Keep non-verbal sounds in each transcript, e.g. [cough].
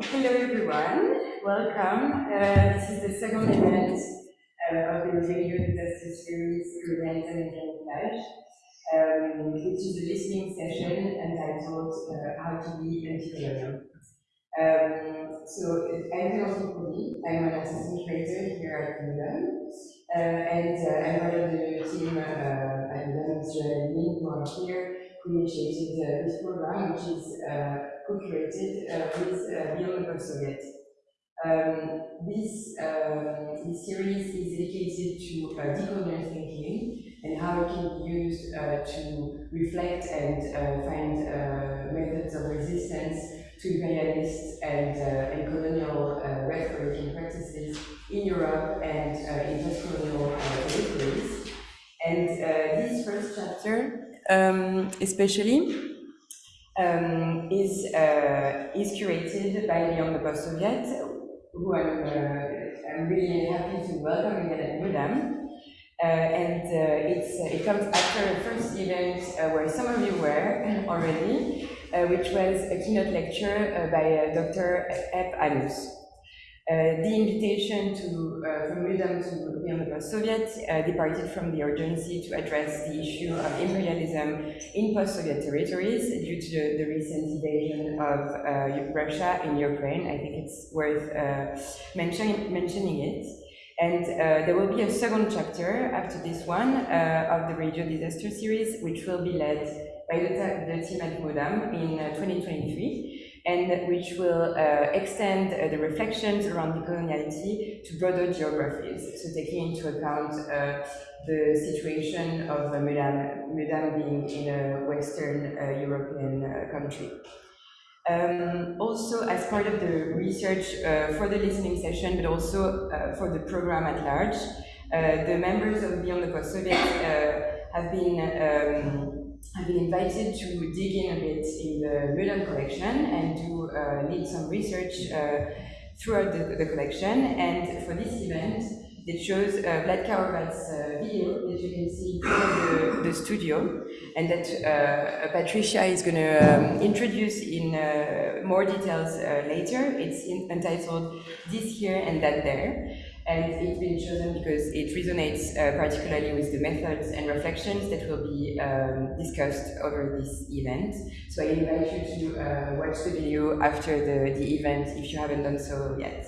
Hello everyone, welcome. Uh, this is the second event uh, of the Radio Disaster Series Prevent and Camouflage, um, which is a listening session entitled uh, How to Be Anti-Colonial. Um, so I'm Clémentine Coury, I'm an assistant curator here at Mudam, uh, and uh, I'm part of the team uh, at Mudam with Joanne who are here, who initiated uh, this program, which is co-curated uh, with Beyond the Post-Soviet. Um, this, um, this series is dedicated to uh, decolonial thinking and how it can be used uh, to reflect and uh, find uh, methods of resistance to imperialist and, uh, and colonial uh, rhetoric and practices in Europe and in post-colonial territories. And this first chapter, um, especially, um, is, uh, is curated by Beyond the Post-Soviet, who I'm, uh, I'm really happy to welcome again at Mudam. Uh, and uh, it's, it comes after a first event uh, where some of you were already, uh, which was a keynote lecture by Dr. Epp Annus. Uh, the invitation to, uh, from Mudam to Beyond the post-Soviet uh, departed from the urgency to address the issue of imperialism in post-Soviet territories due to the, the recent invasion of Russia in Ukraine. I think it's worth mention, mentioning it. And uh, there will be a second chapter after this one uh, of the Radio Disaster series, which will be led by the, the team at Mudam in uh, 2023 and which will uh, extend uh, the reflections around decoloniality to broader geographies, so taking into account uh, the situation of uh, Mudam being in a Western uh, European uh, country. Um, also, as part of the research uh, for the listening session, but also for the program at large, the members of Beyond the Post-Soviet have been um, I've been invited to dig in a bit in the Mudam collection and to uh, lead some research uh, throughout the, the, collection. And for this event, it shows uh, Vlatka Horvat's uh, video that you can see in the, the studio, and that uh, Patricia is going to um, introduce in uh, more details later. It's in, entitled This Here and That There and it's been chosen because it resonates uh, particularly with the methods and reflections that will be um, discussed over this event. So I invite you to uh, watch the video after the, the event if you haven't done so yet.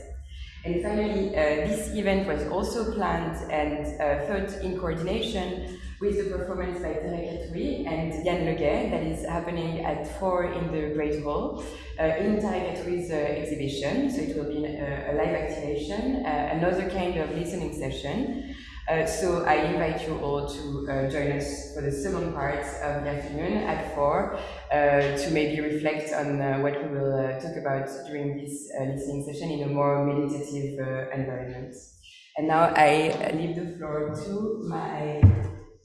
And finally, uh, this event was also planned and uh, thought in coordination with the performance by Tarek Atoui and Yann Leguay that is happening at 4 in the Great Hall uh, in Tarek Atoui's uh, exhibition. So it will be a, a live activation, uh, another kind of listening session. Uh, so I invite you all to uh, join us for the second part of the afternoon at 4 uh, to maybe reflect on what we will talk about during this listening session in a more meditative environment. And now I leave the floor to my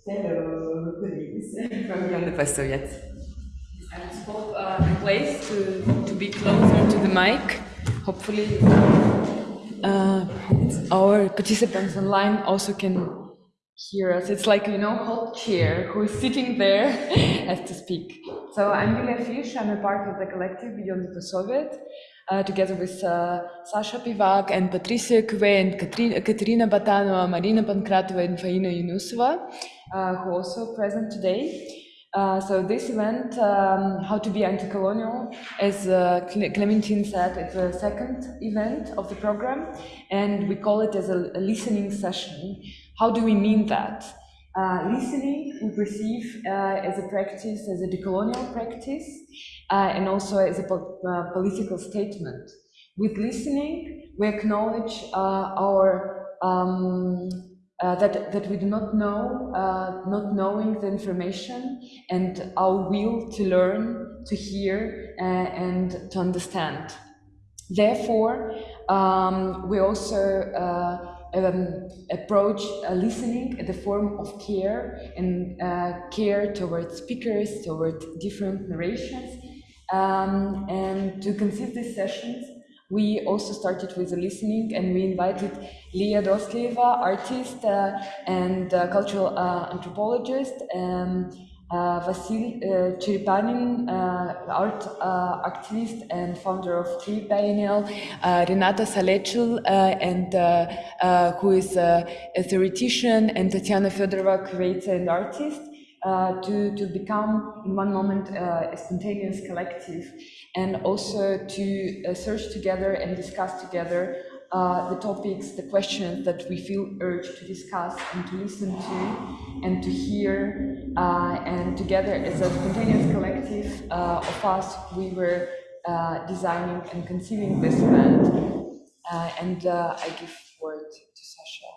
fellow colleagues from the Post-Soviet. And swap uh, place to, to be closer to the mic. Hopefully uh, our participants online also can hear us. It's like, you know, hot chair who is sitting there [laughs] has to speak. So I'm Julia Fish, I'm a part of the collective Beyond the Soviet, uh, together with uh, Sasha Pivak and Patricia Couvet and Katerina Batanova, Marina Pankratova and Faina Yunusova. Uh, who also present today. Uh, so this event, um, How to be Anti-Colonial, as uh, Clementine said, it's the second event of the program, and we call it as a, a listening session. How do we mean that? Uh, listening we perceive uh, as a practice, as a decolonial practice, uh, and also as a po political statement. With listening, we acknowledge our um, uh, that, that we do not know, uh, not knowing the information and our will to learn, to hear, uh, and to understand. Therefore, um, we also uh, um, approach listening in the form of care and uh, care towards speakers, towards different narrations. Um, and to conceive these sessions, we also started with the listening and we invited Lia Dostlieva, artist uh, and uh, cultural uh, anthropologist, um, uh, Vasil uh, Cherepanyn, uh, art uh, activist and founder of Tree Biennial, uh, Renata Salecl, uh, and who is a theoretician, and Tatiana Fedorova, curator and artist, to, to become in one moment a spontaneous collective, and also to search together and discuss together uh, the topics, the questions that we feel urged to discuss and to listen to and to hear. Uh, and together as a spontaneous collective uh, of us, we were uh, designing and conceiving this event. Uh, and I give word to Sasha.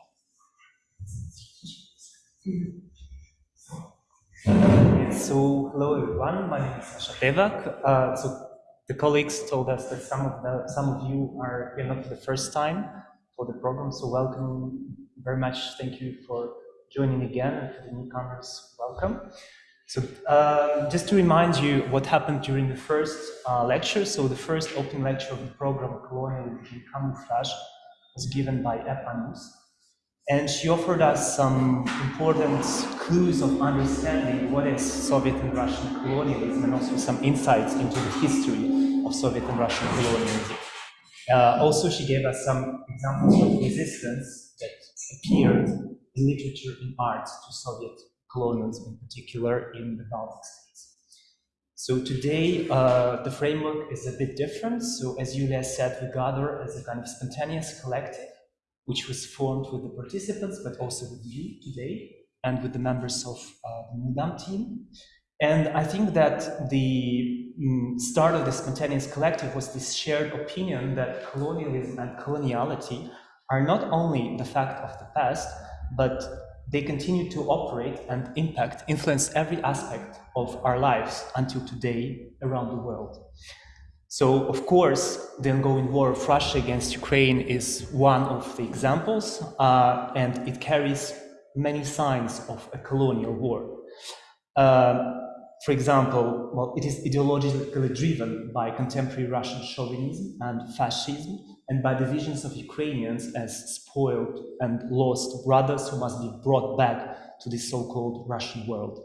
So, hello everyone, my name is Sasha Tevak. Uh, so, the colleagues told us that some of the some of you are here not for the first time for the program, so welcome very much. Thank you for joining again, and for the newcomers, welcome. So, um, just to remind you what happened during the first uh, lecture. So, the first open lecture of the program, Colonialism Camouflage, was given by Epp Annus. And she offered us some important clues of understanding what is Soviet and Russian colonialism and also some insights into the history of Soviet and Russian colonialism. Uh, also, she gave us some examples of resistance that appeared in literature and art to Soviet colonialism, in particular in the Baltic states. So today, uh, the framework is a bit different. So as Yulia said, we gather as a kind of spontaneous collective which was formed with the participants, but also with you today and with the members of uh, the Mudam team. And I think that the mm, start of the spontaneous collective was this shared opinion that colonialism and coloniality are not only the fact of the past, but they continue to operate and impact, influence every aspect of our lives until today around the world. So, of course, the ongoing war of Russia against Ukraine is one of the examples, uh, and it carries many signs of a colonial war. Uh, for example, well, it is ideologically driven by contemporary Russian chauvinism and fascism, and by the visions of Ukrainians as spoiled and lost brothers who must be brought back to the so-called Russian world.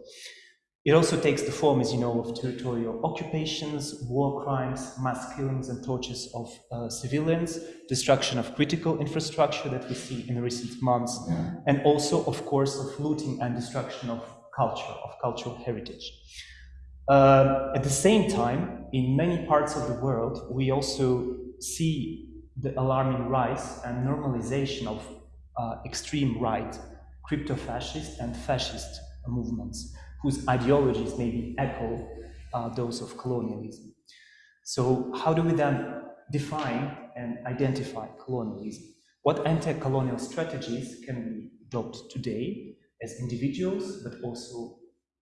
It also takes the form, as you know, of territorial occupations, war crimes, mass killings and tortures of uh, civilians, destruction of critical infrastructure that we see in recent months, and also, of course, of looting and destruction of culture, of cultural heritage. Uh, at the same time, in many parts of the world, we also see the alarming rise and normalization of uh, extreme right, crypto-fascist and fascist movements whose ideologies maybe echo uh, those of colonialism. So how do we then define and identify colonialism? What anti-colonial strategies can we adopt today as individuals, but also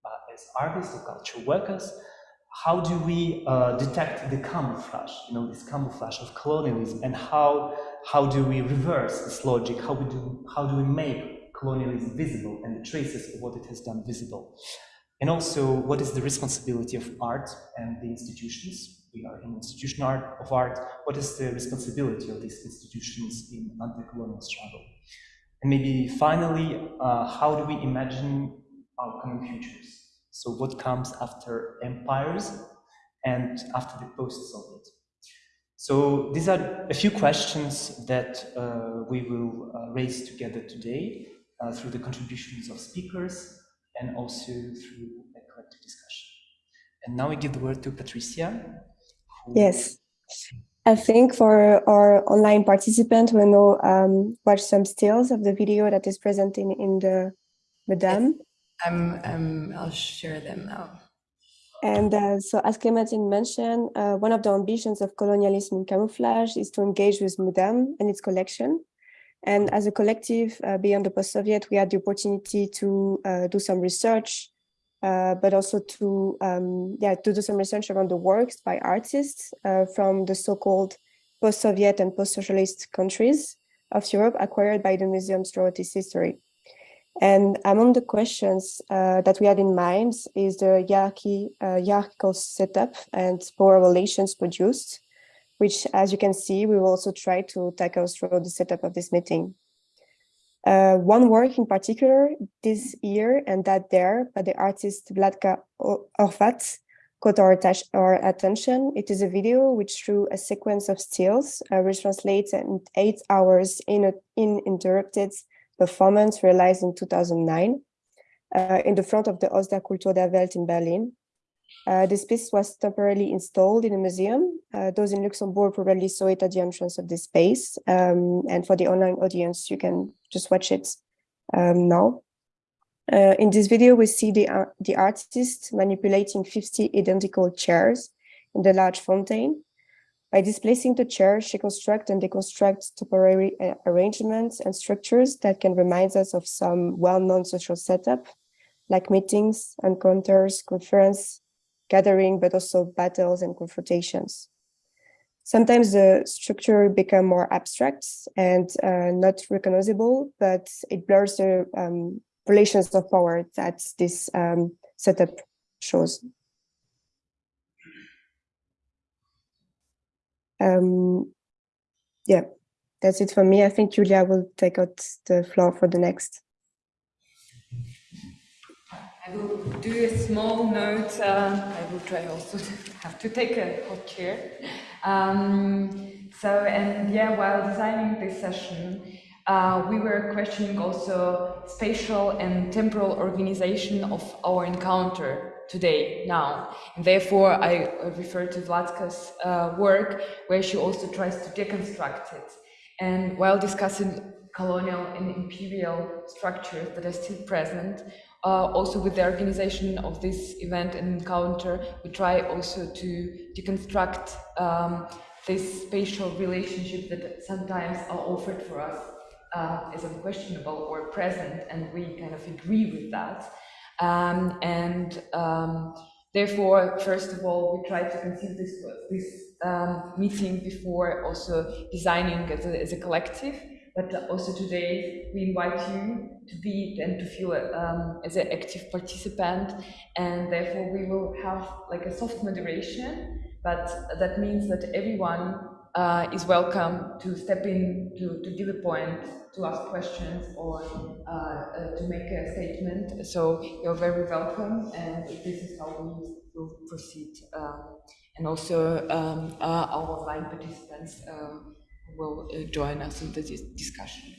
uh, as artists or cultural workers? How do we uh, detect the camouflage, you know, this camouflage of colonialism, and how how do we reverse this logic? How we do how do we make colonialism visible and the traces of what it has done visible? And also, what is the responsibility of art and the institutions? We are in institution art of art. What is the responsibility of these institutions in anti-colonial struggle? And maybe finally, uh, how do we imagine our common futures? So what comes after empires and after the post-Soviet? So these are a few questions that uh, we will uh, raise together today uh, through the contributions of speakers and also through a collective discussion. And now I give the word to Patricia. Yes. I think for our online participants, we will um, watch some stills of the video that is presented in the Mudam. Um, um, I'll share them now. And uh, so as Clementine mentioned, uh, one of the ambitions of colonialism in camouflage is to engage with Mudam and its collection and as a collective uh, beyond the post-Soviet, we had the opportunity to uh, do some research, uh, but also to um, yeah to do some research around the works by artists uh, from the so-called post-Soviet and post-socialist countries of Europe acquired by the museums throughout its history. And among the questions uh, that we had in mind is the hierarchy, uh, hierarchical setup and power relations produced which as you can see, we will also try to tackle through the setup of this meeting. Uh, one work in particular this year and that there by the artist Vlatka Horvat caught our, our attention. It is a video which through a sequence of stills, uh, which translates in eight hours in a uninterrupted performance realized in 2009 uh, in the front of the Haus der Kultur der Welt in Berlin. Uh, this piece was temporarily installed in a museum. Uh, those in Luxembourg probably saw it at the entrance of this space. Um, and for the online audience, you can just watch it um, now. Uh, in this video, we see the, ar- the artist manipulating 50 identical chairs in the large fountain. By displacing the chairs, she constructs and deconstructs temporary uh, arrangements and structures that can remind us of some well-known social setup, like meetings, encounters, conference, gathering, but also battles and confrontations. Sometimes the structure become more abstract and uh, not recognizable, but it blurs the um, relations of power that this um, setup shows. Um, yeah, that's it for me. I think Julia will take out the floor for the next. I will do a small note. Uh, I will try also to have to take a hot chair. Um, so, and yeah, while designing this session, uh, we were questioning also spatial and temporal organization of our encounter today, now. And therefore, I refer to Vlatka's uh, work, where she also tries to deconstruct it. And while discussing colonial and imperial structures that are still present, uh, also with the organization of this event and encounter, we try also to deconstruct um, this spatial relationship that sometimes are offered for us uh, as unquestionable or present, and we kind of agree with that. Um, and um, therefore, first of all, we try to conceive this, this um, meeting before also designing as a, as a collective. But also today, we invite you to be and to feel um, as an active participant, and therefore we will have like a soft moderation. But that means that everyone uh, is welcome to step in, to, to give a point, to ask questions, or uh, uh, to make a statement. So you're very welcome, and this is how we will proceed. Um, and also, um, uh, our online participants uh, will uh, join us in the dis- discussion.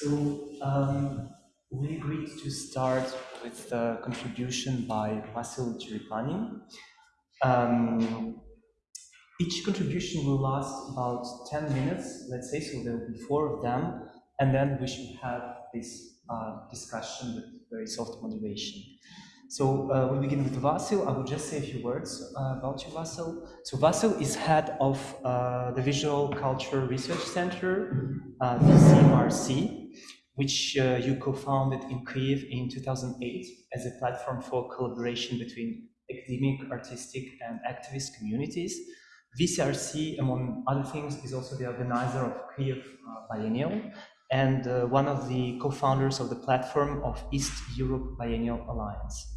So um, we agreed to start with the contribution by Vasil Cherepanyn. Um, each contribution will last about 10 minutes, let's say, so there will be four of them, and then we should have this uh, discussion with very soft moderation. So uh, we'll begin with Vasil. I will just say a few words uh, about you, Vasil. So Vasil is head of uh, the Visual Culture Research Center, uh, VCRC, which uh, you co-founded in Kyiv in 2008 as a platform for collaboration between academic, artistic, and activist communities. VCRC, among other things, is also the organizer of Kyiv uh, Biennial and uh, one of the co-founders of the platform of East Europe Biennial Alliance.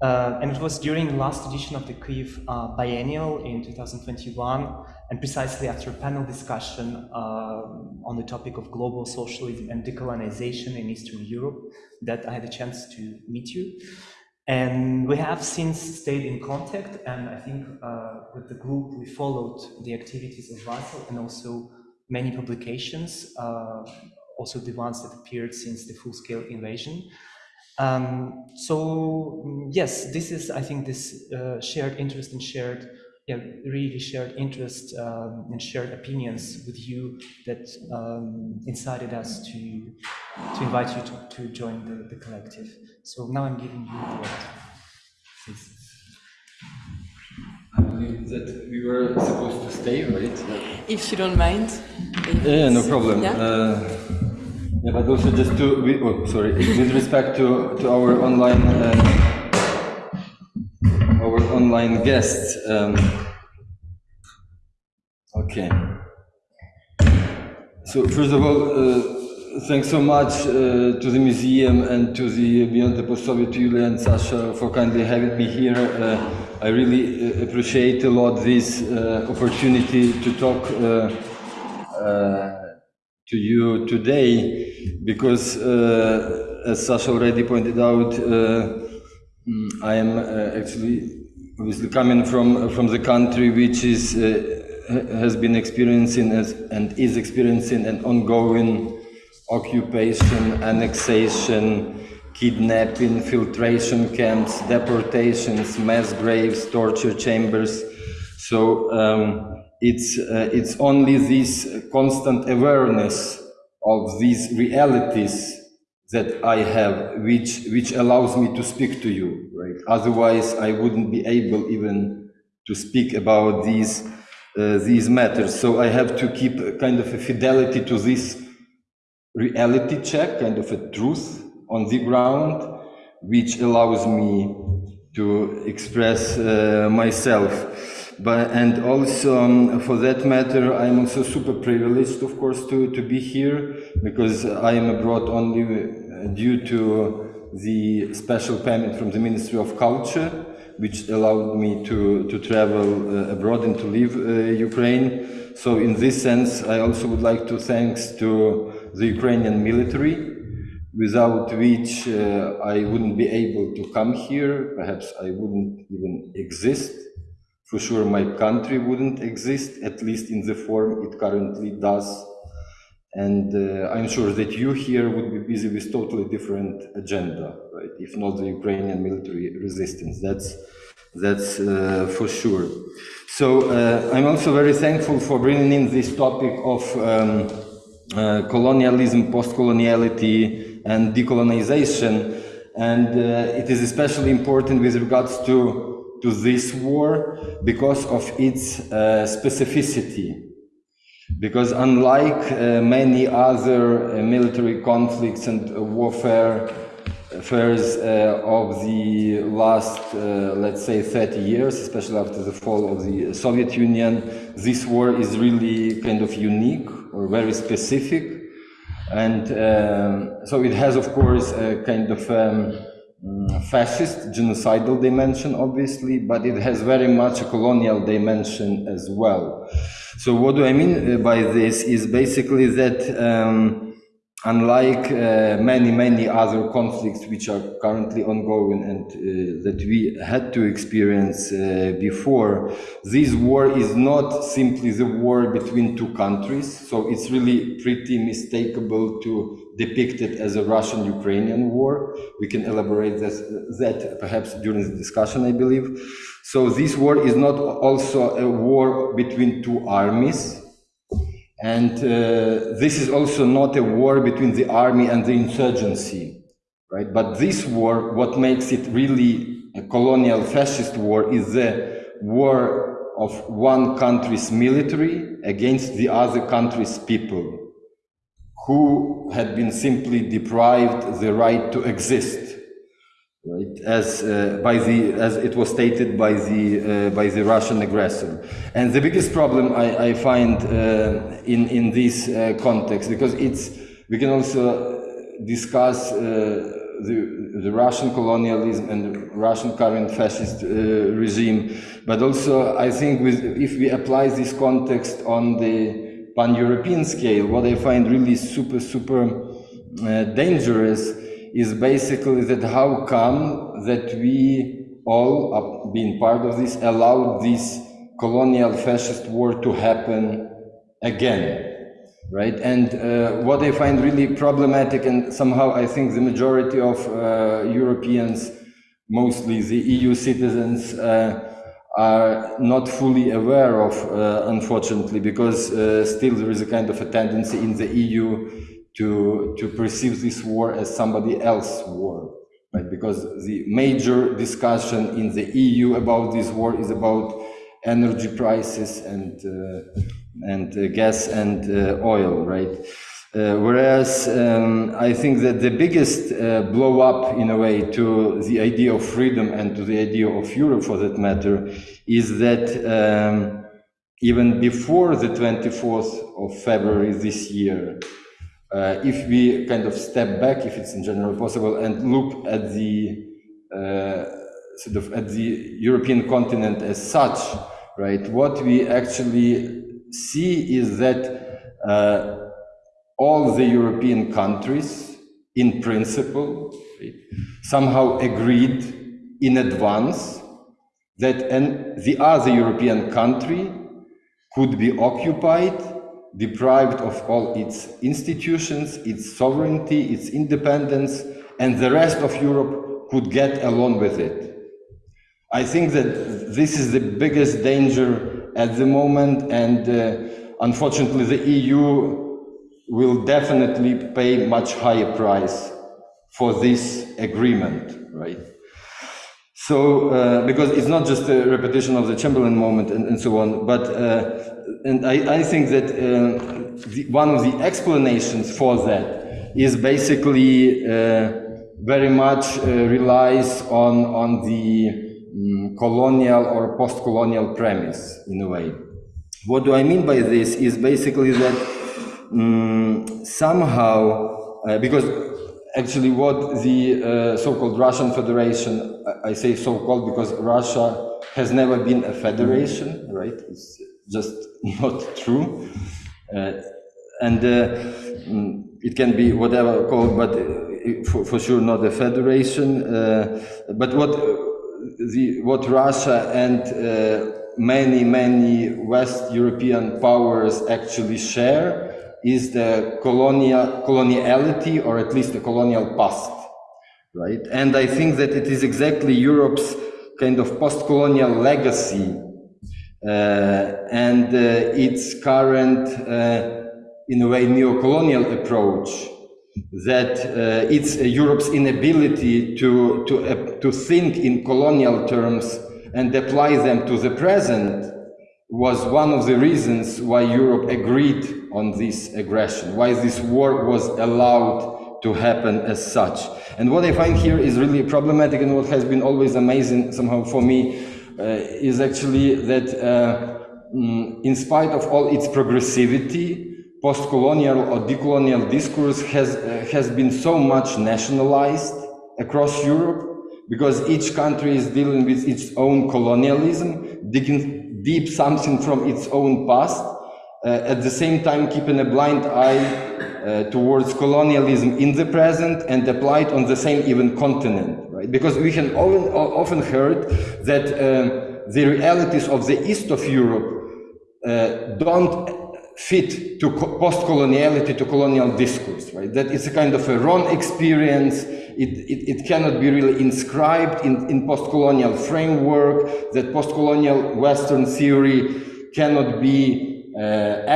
Uh, and it was during the last edition of the Kyiv uh, Biennial in 2021, and precisely after a panel discussion uh, on the topic of global socialism and decolonization in Eastern Europe, that I had a chance to meet you. And we have since stayed in contact, and I think uh, with the group we followed the activities of Vasil and also many publications, uh, also the ones that appeared since the full-scale invasion. Um, so mm, yes, this is, I think, this uh, shared interest and shared, yeah, really shared interest um, and shared opinions with you that um, incited us to to invite you to, to join the, the collective. So now I'm giving you the word. Please. I believe that we were supposed to stay, right? If you don't mind. Yeah, no problem. Yeah? Uh, yeah, but also just to, we, oh, sorry, [laughs] with respect to, to our online, uh, our online guests. Um, okay. So first of all, uh, thanks so much uh, to the museum and to the Beyond the Post-Soviet Yulia and Sasha for kindly having me here. I really uh, appreciate a lot this uh, opportunity to talk uh, to you today because, as Sasha already pointed out, mm, I am actually obviously coming from from the country which is has been experiencing as, and is experiencing an ongoing occupation, annexation, kidnapping, filtration camps, deportations, mass graves, torture chambers. So um, it's uh, it's only this constant awareness of these realities that I have, which which allows me to speak to you. Right? Otherwise, I wouldn't be able even to speak about these uh, these matters. So I have to keep kind of a fidelity to this reality check, kind of a truth on the ground, which allows me to express uh, myself. But and also um, for that matter, I'm also super privileged, of course, to to be here because I am abroad only uh, due to the special permit from the Ministry of Culture, which allowed me to to travel uh, abroad and to leave uh, Ukraine. So in this sense, I also would like to thanks to the Ukrainian military, without which uh, I wouldn't be able to come here. Perhaps I wouldn't even exist. For sure, my country wouldn't exist, at least in the form it currently does. And uh, I'm sure that you here would be busy with totally different agenda, right? If not the Ukrainian military resistance, that's that's uh, for sure. So uh, I'm also very thankful for bringing in this topic of um, uh, colonialism, post-coloniality, and decolonization. And uh, it is especially important with regards to to this war because of its uh, specificity. Because unlike uh, many other uh, military conflicts and warfare affairs uh, of the last, uh, let's say, 30 years, especially after the fall of the Soviet Union, this war is really kind of unique or very specific. And um, so it has, of course, a kind of um, fascist, genocidal dimension, obviously, but it has very much a colonial dimension as well. So what do I mean uh, by this is basically that um, unlike uh, many, many other conflicts which are currently ongoing and uh, that we had to experience uh, before, this war is not simply the war between two countries. So it's really pretty mistakable to depict it as a Russian-Ukrainian war. We can elaborate this, that perhaps during the discussion, I believe. So this war is not also a war between two armies, and uh, this is also not a war between the army and the insurgency, right? But this war, what makes it really a colonial fascist war is the war of one country's military against the other country's people who had been simply deprived the right to exist right? As uh, by the as it was stated by the uh, by the Russian aggressor. And the biggest problem I, I find uh, in in this uh, context because it's we can also discuss uh, the the Russian colonialism and the Russian current fascist uh, regime. But also I think with if we apply this context on the pan-European scale what I find really super super dangerous is basically that how come that we all, being part of this, allowed this colonial fascist war to happen again, right? And uh, what I find really problematic, and somehow I think the majority of uh, Europeans, mostly the EU citizens, uh, are not fully aware of, uh, unfortunately, because uh, still there is a kind of a tendency in the EU to, to perceive this war as somebody else's war, right? Because the major discussion in the EU about this war is about energy prices and, uh, and uh, gas and uh, oil, right? Uh, whereas um, I think that the biggest uh, blow up in a way to the idea of freedom and to the idea of Europe for that matter is that um, even before the 24th of February this year, uh, if we kind of step back, if it's in general possible, and look at the uh, sort of at the European continent as such, right? What we actually see is that uh, all the European countries, in principle, somehow agreed in advance that an, the other European country could be occupied, deprived of all its institutions, its sovereignty, its independence, and the rest of Europe could get along with it. I think that this is the biggest danger at the moment, and uh, unfortunately, the EU will definitely pay much higher price for this agreement, right? So, uh, because it's not just a repetition of the Chamberlain moment and, and so on, but uh, and I, I, think that uh, the, one of the explanations for that is basically uh, very much uh, relies on on the um, colonial or post-colonial premise in a way. What do I mean by this? Is basically that um, somehow, uh, because actually what the uh, so-called Russian Federation, I say so-called because Russia has never been a federation, right? It's just [laughs] not true. Uh, and mm, it can be whatever called, but for, for sure not a federation. Uh, but what the what Russia and uh, many many West European powers actually share is the colonial coloniality or at least the colonial past right and i think that it is exactly europe's kind of post-colonial legacy uh, and uh, its current uh, in a way neo-colonial approach that uh, it's europe's inability to to uh, to think in colonial terms and apply them to the present was one of the reasons why Europe agreed on this aggression, why this war was allowed to happen as such. And what I find here is really problematic and what has been always amazing somehow for me uh, is actually that uh, mm, in spite of all its progressivity, post-colonial or decolonial discourse has, uh, has been so much nationalized across Europe because each country is dealing with its own colonialism, digging deep something from its own past, uh, at the same time keeping a blind eye uh, towards colonialism in the present and applied on the same even continent, right? Because we can often, often heard that uh, the realities of the east of Europe uh, don't fit to post-coloniality, to colonial discourse, right? That it's a kind of a wrong experience, it, it, it cannot be really inscribed in, in post-colonial framework, that post-colonial Western theory cannot be uh,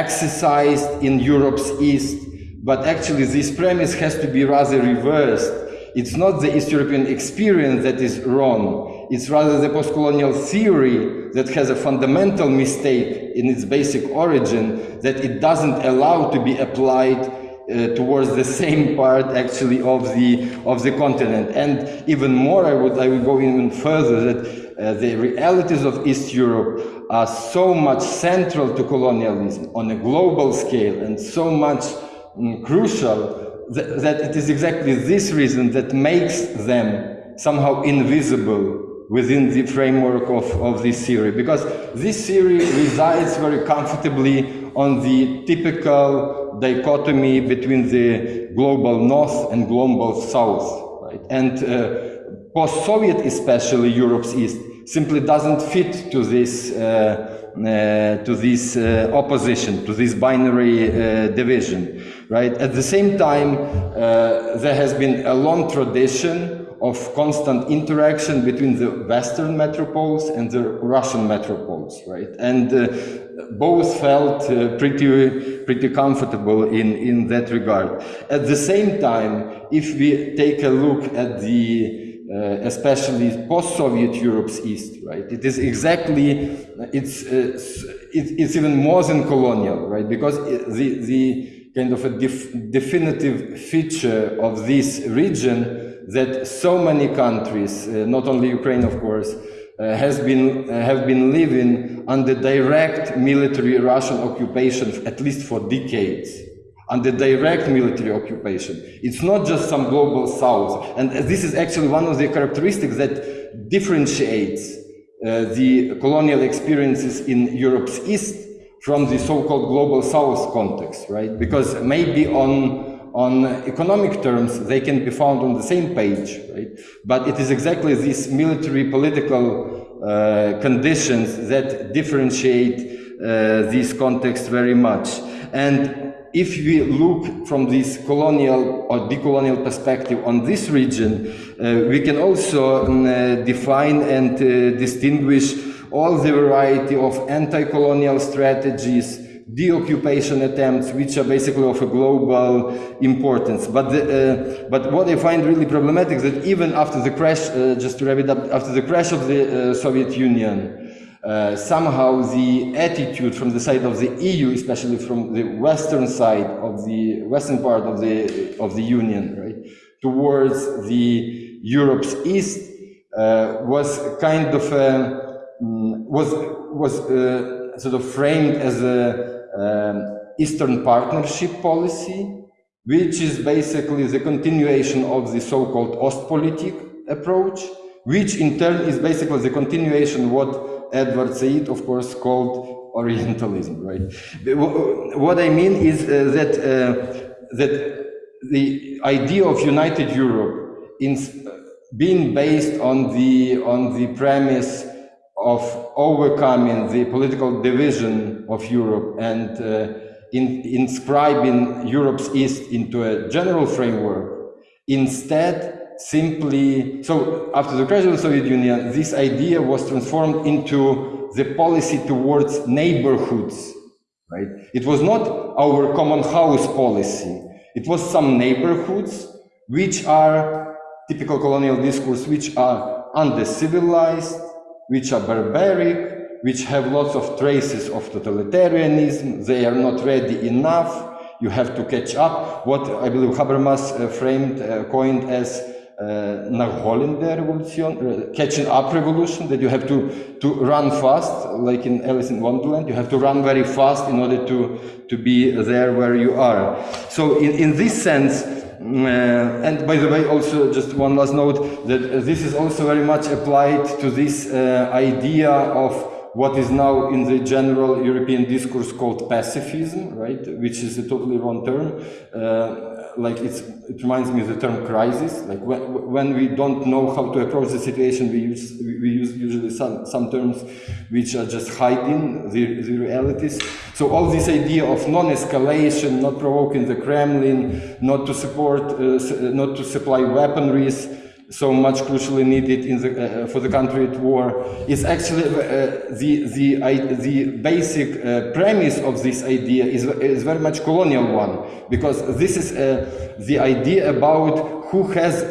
exercised in Europe's East, but actually this premise has to be rather reversed. It's not the East European experience that is wrong, it's rather the post-colonial theory that has a fundamental mistake in its basic origin that it doesn't allow to be applied uh, towards the same part actually of the of the continent. And even more I would I would go even further that uh, the realities of East Europe are so much central to colonialism on a global scale and so much um, crucial that, that it is exactly this reason that makes them somehow invisible within the framework of, of this theory. Because this theory resides very comfortably on the typical dichotomy between the global north and global south right? And uh, post-soviet especially europe's east simply doesn't fit to this uh, uh, to this uh, opposition, to this binary uh, division, right? At the same time, uh, there has been a long tradition of constant interaction between the Western metropoles and the Russian metropoles, right? And uh, both felt uh, pretty, pretty comfortable in, in that regard. At the same time, if we take a look at the uh, especially post-Soviet Europe's East, right? It is exactly, it's, uh, it, it's even more than colonial, right? Because the, the kind of a def definitive feature of this region that so many countries, uh, not only Ukraine, of course, uh, has been, uh, have been living under direct military Russian occupation, at least for decades, under direct military occupation. It's not just some global south. And this is actually one of the characteristics that differentiates uh, the colonial experiences in Europe's east from the so-called global south context, right? Because maybe on on economic terms, they can be found on the same page, right? But it is exactly these military political uh, conditions that differentiate uh, these contexts very much. And if we look from this colonial or decolonial perspective on this region, uh, we can also um, uh, define and uh, distinguish all the variety of anti-colonial strategies, deoccupation attempts, which are basically of a global importance. But, the, uh, but what I find really problematic is that even after the crash, uh, just to wrap it up, after the crash of the uh, Soviet Union, uh, somehow the attitude from the side of the EU, especially from the western side of the western part of the of the Union, right, towards the Europe's east, uh, was kind of a, was was uh, sort of framed as a um, Eastern Partnership policy, which is basically the continuation of the so-called Ostpolitik approach, which in turn is basically the continuation of what Edward Said, of course, called Orientalism, right? What I mean is uh, that, uh, that the idea of united Europe in being based on the, on the premise of overcoming the political division of Europe and uh, in, inscribing Europe's East into a general framework, instead simply, so after the crash of the Soviet Union, this idea was transformed into the policy towards neighborhoods, right? It was not our common house policy. It was some neighborhoods which are typical colonial discourse, which are under-civilized, which are barbaric, which have lots of traces of totalitarianism. They are not ready enough. You have to catch up. What I believe Habermas uh, framed, uh, coined as uh, revolution, uh, catching up revolution, that you have to, to run fast, like in Alice in Wonderland, you have to run very fast in order to, to be there where you are. So in, in this sense, and by the way, also just one last note, that this is also very much applied to this uh, idea of what is now in the general European discourse called pacifism, right, which is a totally wrong term. Uh, like it's, it reminds me of the term crisis. Like when, when we don't know how to approach the situation, we use, we use usually some, some terms which are just hiding the, the realities. So all this idea of non-escalation, not provoking the Kremlin, not to support, uh, not to supply weaponries, so much crucially needed in the, uh, for the country at war is actually uh, the, the, I, the basic uh, premise of this idea is, is very much colonial one because this is uh, the idea about who has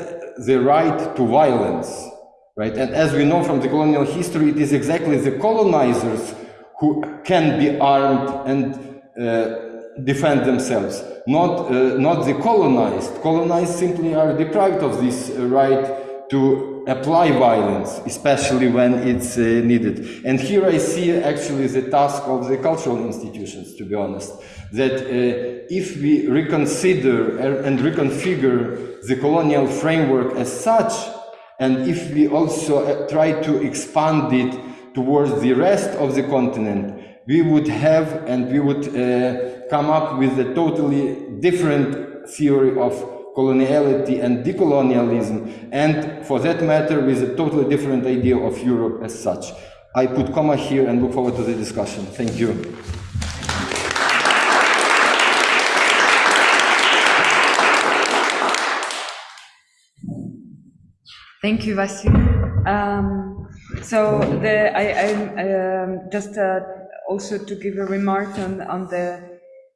the right to violence right? And as we know from the colonial history it is exactly the colonizers who can be armed and uh, defend themselves, not, uh, not the colonized. Colonized simply are deprived of this right to apply violence, especially when it's uh, needed. And here I see actually the task of the cultural institutions, to be honest, that uh, if we reconsider and reconfigure the colonial framework as such, and if we also uh, try to expand it towards the rest of the continent, we would have and we would uh, come up with a totally different theory of coloniality and decolonialism, and for that matter, with a totally different idea of Europe as such. I put comma here and look forward to the discussion. Thank you. Thank you, Vasil. Um, so the, I, I um, just uh, also to give a remark on, on the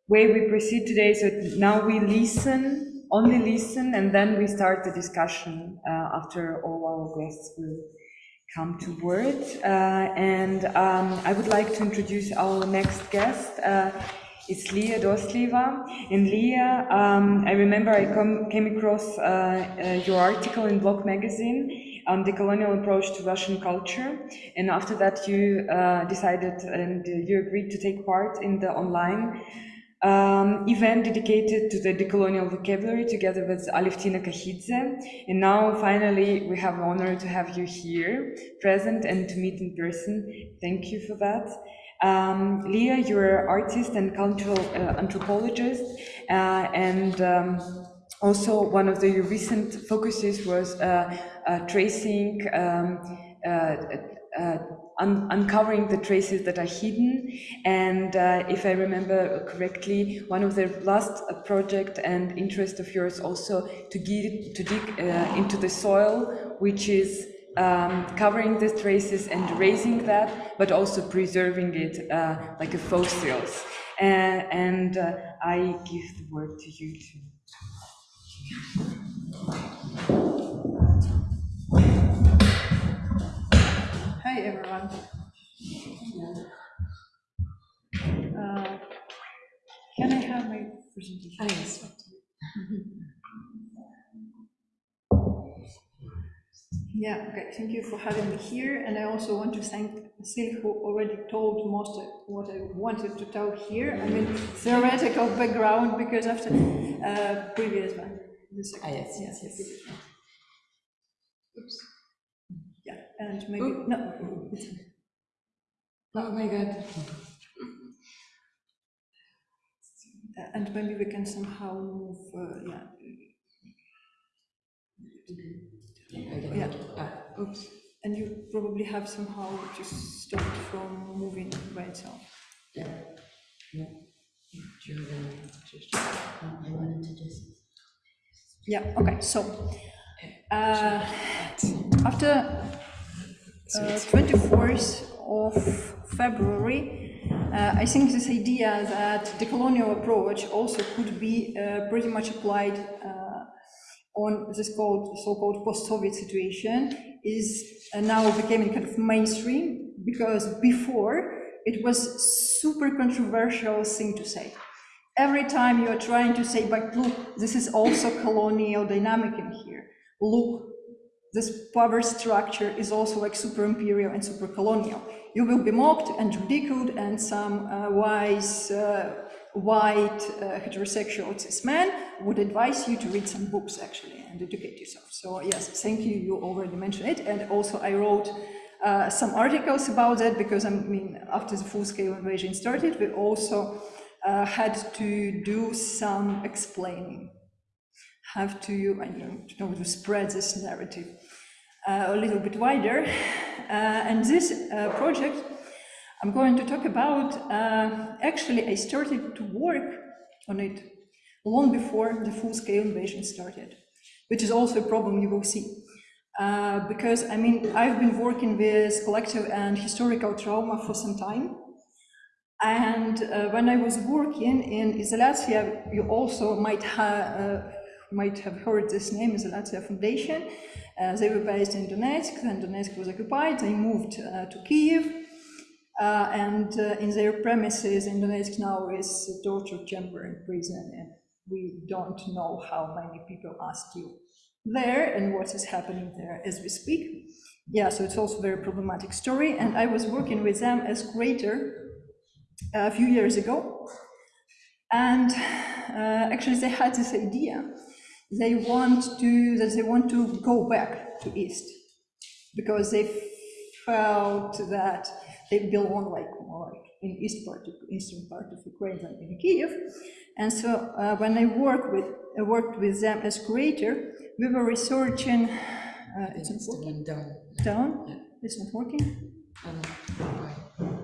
way we proceed today. So now we listen, only listen, and then we start the discussion uh, after all our guests will come to word. Uh, and um, I would like to introduce our next guest. Uh, it's Lia Dostlieva. And Lia, um, I remember I come, came across uh, uh, your article in Block magazine on the colonial approach to Russian culture. And after that, you uh, decided and you agreed to take part in the online um, event dedicated to the decolonial vocabulary together with Alevtina Kakhidze. And now, finally, we have the honor to have you here, present and to meet in person. Thank you for that. Um, Lia, you're an artist and cultural uh, anthropologist, uh, and um, also one of the your recent focuses was uh, uh, tracing, um, uh, uh, un uncovering the traces that are hidden. And uh, if I remember correctly, one of the last uh, project and interest of yours also to, to dig uh, into the soil, which is um, covering the traces and erasing that, but also preserving it uh, like a fossils. And, and uh, I give the word to you to Hi, everyone. Uh, Can I have my presentation? Ah, yes. Yeah, okay, thank you for having me here, and I also want to thank Sil, who already told most of what I wanted to tell here. I mean, theoretical background, because after uh, previous one. Ah, yes, yes, yes. Oops. And maybe, no, Oh my God. And maybe we can somehow move, uh, yeah. Yeah, Ah, oops. and you probably have somehow to stop from moving by itself. Yeah, Yeah. I wanted to just. Yeah, okay, so, uh, after 24th of February, uh, I think this idea that the colonial approach also could be uh, pretty much applied uh, on this called, so-called post-Soviet situation is uh, now becoming kind of mainstream because before it was super controversial thing to say. Every time you are trying to say, but look, this is also colonial dynamic in here. Look, this power structure is also like super imperial and super colonial. You will be mocked and ridiculed, and some uh, wise uh, white uh, heterosexual cis man would advise you to read some books actually and educate yourself. So yes, thank you. You already mentioned it, and also I wrote uh, some articles about that because I mean, after the full-scale invasion started, we also uh, had to do some explaining have to, I don't know, to spread this narrative uh, a little bit wider. [laughs] Uh, and this uh, project I'm going to talk about, uh, actually I started to work on it long before the full-scale invasion started, which is also a problem you will see. Uh, because, I mean, I've been working with collective and historical trauma for some time, and uh, when I was working in Izolyatsia, you also might, ha might have heard this name, is the Latvia Foundation. Uh, they were based in Donetsk, and Donetsk was occupied. They moved uh, to Kiev, uh, and uh, in their premises in Donetsk now is a torture chamber and prison, and we don't know how many people are still there and what is happening there as we speak. Yeah, so it's also a very problematic story, and I was working with them as curator a few years ago. And uh, actually they had this idea. They want to, that they want to go back to East because they felt that they belong like more like in East part, of, eastern part of Ukraine than in Kiev. And so uh, when I worked with, I worked with them as curator, we were researching, uh, it's not working, down. down, it's not working.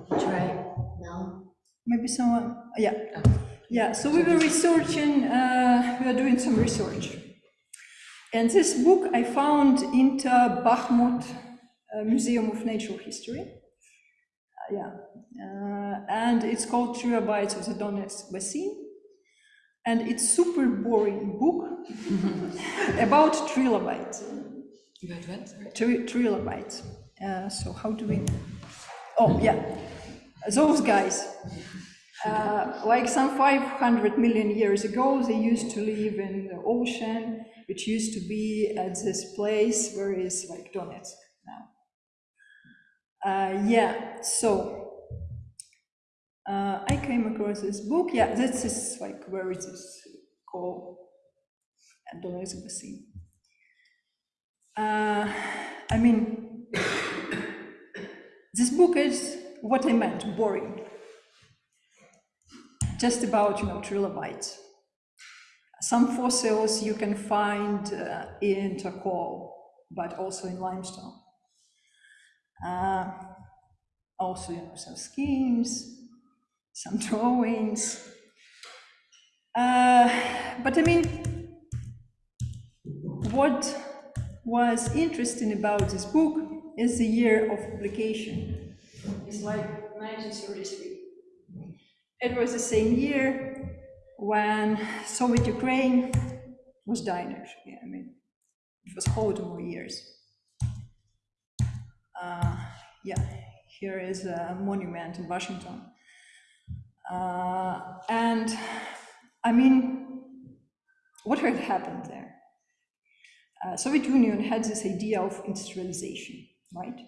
Try now. Maybe someone, yeah. Yeah, so we were researching, uh, we are doing some research. And this book I found into Bakhmut uh, Museum of Natural History. Uh, yeah, uh, and it's called Trilobites of the Donetsk Basin. And it's super boring book [laughs] about trilobites. About what? Tri- trilobites. Uh, so how do we? Oh yeah, those guys. Uh, like some 500 million years ago, they used to live in the ocean, which used to be at this place where is like Donetsk now. Uh, yeah, so uh, I came across this book. Yeah, this is like where it is called at Donetsk Basin. Uh, I mean, [coughs] this book is what I meant, boring. Just about, you know, trilobites. Some fossils you can find uh, in charcoal, but also in limestone. Uh, also, you know, some schemes, some [laughs] drawings. Uh, but I mean, what was interesting about this book is the year of publication. It's like 1933. It was the same year when Soviet Ukraine was dying, actually. I mean, it was Holodomor years. Uh, yeah, here is a monument in Washington. Uh, and I mean, what had happened there? Uh, Soviet Union had this idea of industrialization, right?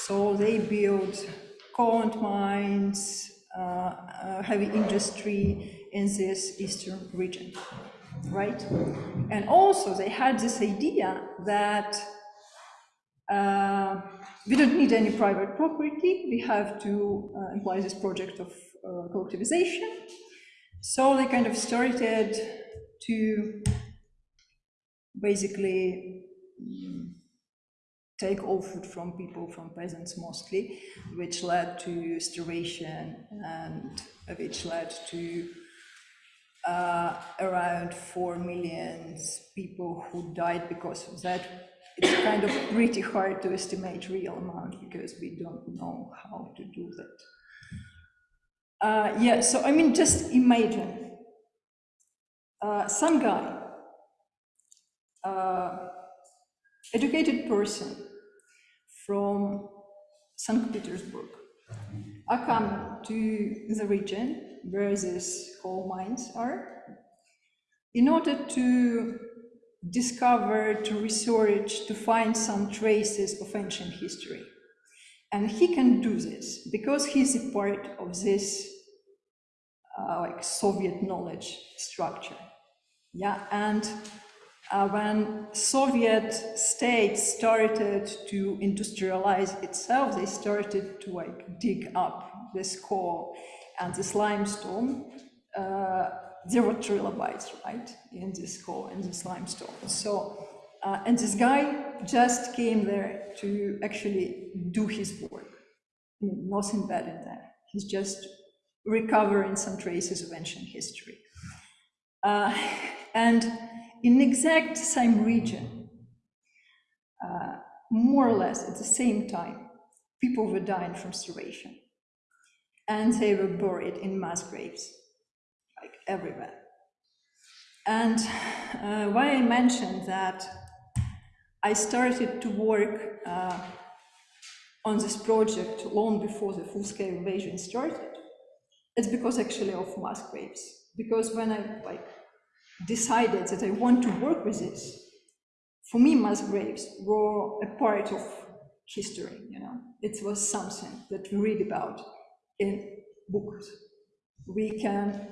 So they built coal mines, heavy industry in this eastern region, right? And also they had this idea that uh, we don't need any private property, we have to uh, imply this project of uh, collectivization. So they kind of started to basically take all food from people, from peasants mostly, which led to starvation and which led to uh, around 4 million people who died because of that. It's kind of pretty hard to estimate real amount because we don't know how to do that. Uh, yeah, so I mean, just imagine uh, some guy, uh, educated person from St. Petersburg, I come to the region where these coal mines are in order to discover, to research, to find some traces of ancient history. And he can do this because he's a part of this uh, like Soviet knowledge structure. Yeah, and uh, when Soviet states started to industrialize itself, they started to like dig up this coal and this limestone. Uh, there were trilobites, right, in this coal and this limestone. So, uh, and this guy just came there to actually do his work. Nothing bad in that. He's just recovering some traces of ancient history. Uh, [laughs] and in exact same region, uh, more or less at the same time, people were dying from starvation. And they were buried in mass graves, like everywhere. And uh, why I mentioned that I started to work uh, on this project long before the full-scale invasion started, it's because actually of mass graves. Because when I like decided that I want to work with this, for me, mass graves were a part of history, you know. It was something that we read about in books. We can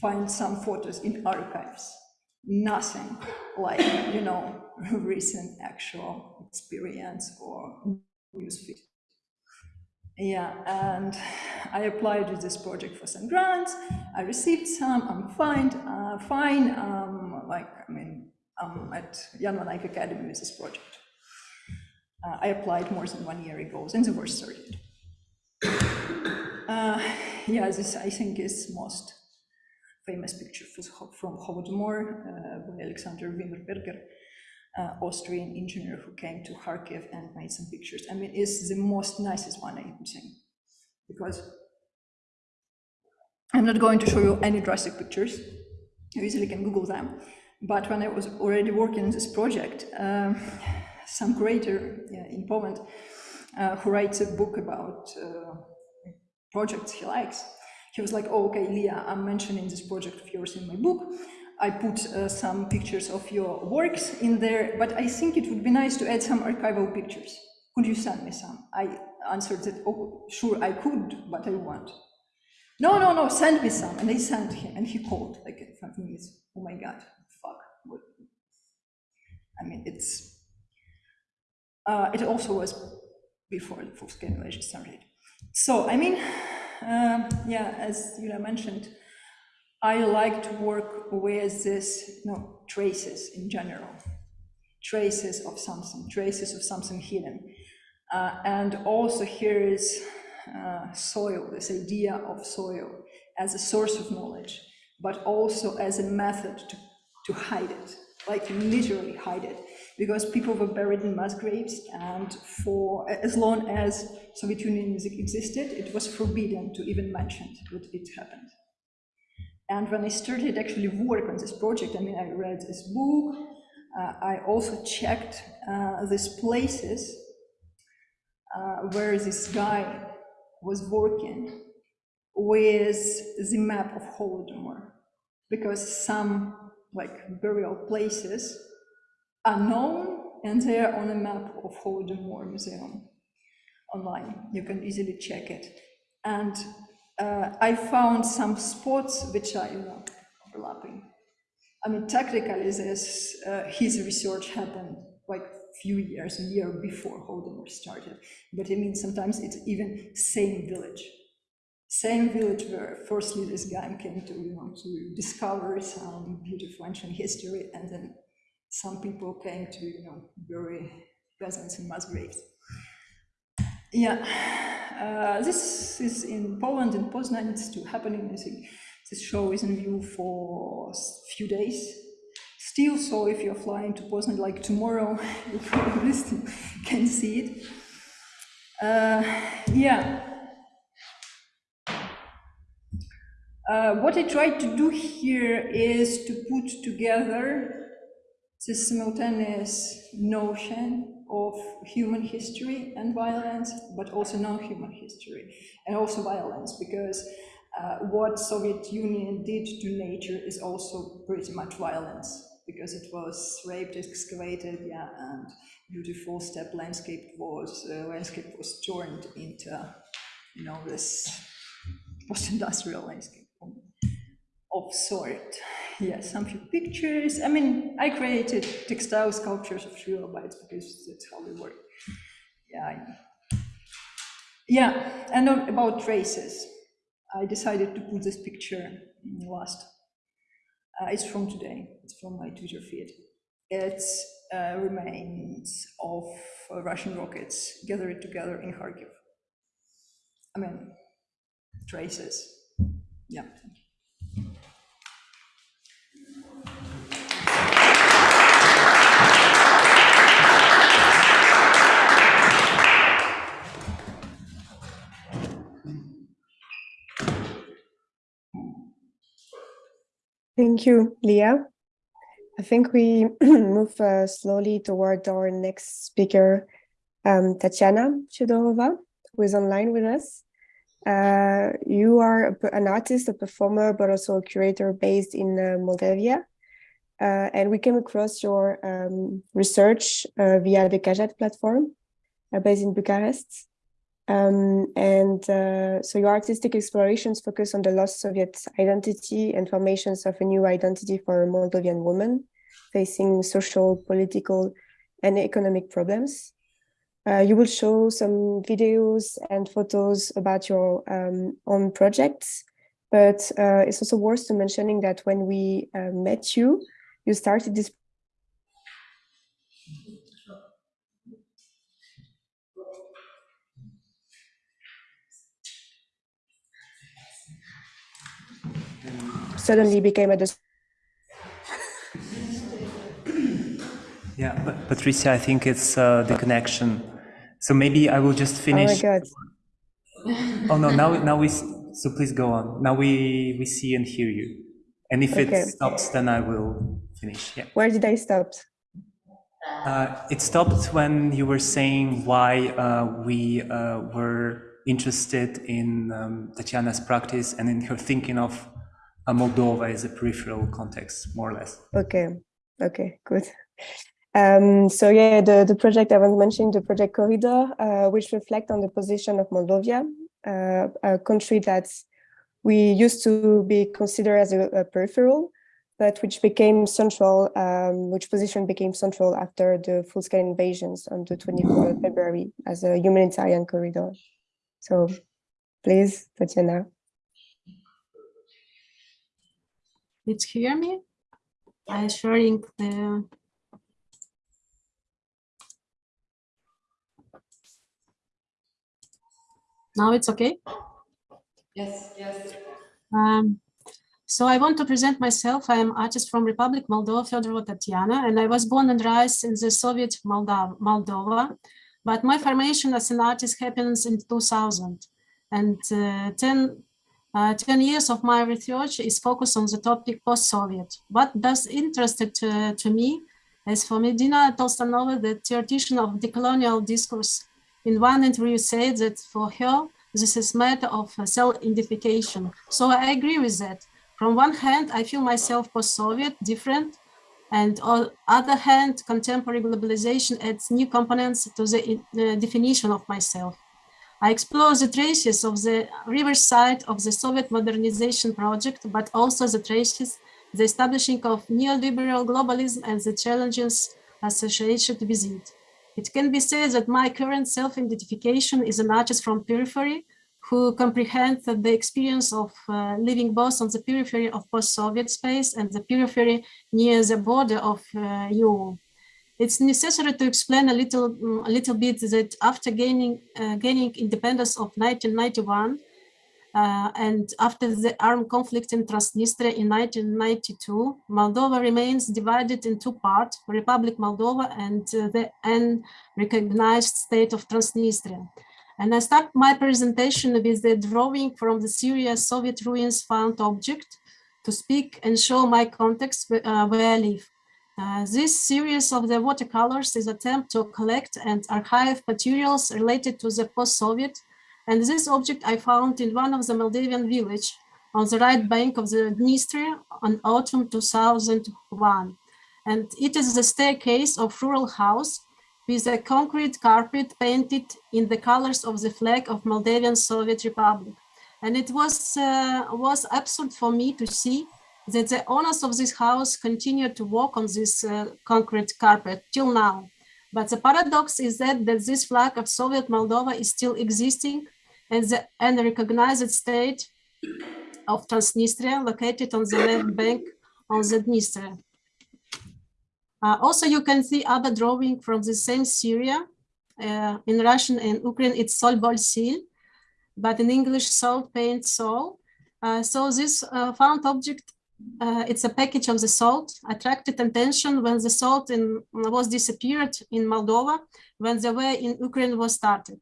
find some photos in archives. Nothing like, you know, [laughs] recent actual experience or newsfeed. Yeah, and I applied to this project for some grants. I received some. I'm fine. Uh, fine. Um, like I mean, I'm at Jan van Eyck Academy with this project. Uh, I applied more than one year ago, and the war started. Uh, yeah, this I think is most famous picture from Holodomor uh, by Alexander Wienerberger uh, Austrian engineer who came to Kharkiv and made some pictures. I mean, it's the most nicest one I think, because I'm not going to show you any drastic pictures. You easily can Google them. But when I was already working on this project, um, some creator yeah, in Poland uh, who writes a book about uh, projects he likes, he was like, oh, okay, Lia, I'm mentioning this project of yours in my book. I put uh, some pictures of your works in there, but I think it would be nice to add some archival pictures. Could you send me some? I answered that, oh, sure, I could, but I won't. No, no, no, send me some. And I sent him, and he called like five minutes. Oh my God, fuck. I mean, it's, uh, it also was before the full scale invasion started. So, I mean, um, yeah, as Yulia mentioned, I like to work with this, know, traces in general, traces of something, traces of something hidden. Uh, and also here is uh, soil, this idea of soil as a source of knowledge, but also as a method to, to hide it, like literally hide it, because people were buried in mass graves, and for as long as Soviet Union existed, it was forbidden to even mention that it happened. And when I started actually work on this project, I mean, I read this book, uh, I also checked uh, these places uh, where this guy was working with the map of Holodomor, because some like burial places are known and they are on a map of Holodomor Museum online. You can easily check it. And uh, I found some spots which are you know, overlapping. I mean, technically, this uh, his research happened like few years, a year before Holodomor started. But I mean, sometimes it's even same village, same village where firstly this guy came to you know to discover some beautiful ancient history, and then some people came to you know bury peasants in mass graves. Yeah, uh, this is in Poland, in Poznan, it's still happening. I think this show is in view for a few days. Still, so if you're flying to Poznan like tomorrow, [laughs] you probably still can see it. Uh, yeah. Uh, what I tried to do here is to put together this simultaneous notion of human history and violence, but also non-human history, and also violence, because uh, what Soviet Union did to nature is also pretty much violence, because it was raped, excavated, yeah, and beautiful steppe landscape was uh, landscape was turned into, you know, this post-industrial landscape of sort. Yeah, some few pictures. I mean, I created textile sculptures of trilobites because that's how they work. Yeah. Yeah, and on- about traces. I decided to put this picture last. Uh, it's from today. It's from my Twitter feed. It's uh, remains of uh, Russian rockets gathered together in Kharkiv. I mean, traces. Yeah. Thank you, Lia. I think we [clears throat] move uh, slowly toward our next speaker, um, Tatiana Fedorova, who is online with us. Uh, you are an artist, a performer, but also a curator based in uh, Moldavia. Uh, and we came across your um, research uh, via the Kajet platform uh, based in Bucharest. Um, and uh, so your artistic explorations focus on the lost Soviet identity and formations of a new identity for a Moldovan women facing social, political, and economic problems. Uh, you will show some videos and photos about your um, own projects, but uh, it's also worth mentioning that when we uh, met you, you started this suddenly became a Yeah, but Patricia, I think it's uh, the connection. So maybe I will just finish oh my god Oh no, now now we so please go on. Now we we see and hear you. And if Okay. it stops, then I will finish. Yeah. where did i stop Uh, it stopped when you were saying why uh, we uh, were interested in um, Tatiana's practice and in her thinking of Moldova as a peripheral context, more or less. Okay, okay, good. Um, so yeah, the, the project I was mentioning, the project Corridor, uh, which reflect on the position of Moldova, uh, a country that we used to be considered as a, a peripheral, but which became central, um, which position became central after the full-scale invasions on the 24th of February as a humanitarian corridor. So Please, Tatiana. Did you hear me? I'm sharing the. Now it's okay? Yes, yes. Um, so I want to present myself. I am artist from Republic Moldova, Fedorova Tatiana, and I was born and raised in the Soviet Moldova, Moldova. But my formation as an artist happens in 2000. And uh, 10, uh, 10 years of my research is focused on the topic post-Soviet. What does interested to, to me is for Madina Tlostanova, the theoretician of decolonial discourse. In one interview said that for her, this is matter of self-identification. So I agree with that. From one hand, I feel myself post-Soviet, different, and on other hand, contemporary globalization adds new components to the uh, definition of myself. I explore the traces of the riverside of the Soviet modernization project, but also the traces, the establishing of neoliberal globalism and the challenges associated with it. It can be said that my current self-identification is an artist from periphery who comprehends the experience of uh, living both on the periphery of post-Soviet space and the periphery near the border of uh, EU. It's necessary to explain a little, mm, a little bit that after gaining, uh, gaining independence of 1991 uh, and after the armed conflict in Transnistria in 1992, Moldova remains divided in two parts, Republic Moldova and uh, the unrecognized state of Transnistria. And I start my presentation with the drawing from the Syria Soviet ruins found object to speak and show my context uh, where I live. Uh, this series of the watercolors is attempt to collect and archive materials related to the post-Soviet. And this object I found in one of the Moldavian village on the right bank of the Dniester on autumn 2001. And it is the staircase of rural house with a concrete carpet painted in the colors of the flag of Moldavian Soviet Republic. And it was, uh, was absurd for me to see that the owners of this house continue to walk on this uh, concrete carpet till now. But the paradox is that, that this flag of Soviet Moldova is still existing and the unrecognized state of Transnistria located on the left bank of the Dniester. Uh, also, you can see other drawing from the same Syria. Uh, in Russian and Ukraine, it's Sol Bolsil, but in English, salt paint soul. Uh, so this uh, found object, uh, it's a package of the salt, attracted attention when the salt in, was disappeared in Moldova, when the war in Ukraine was started.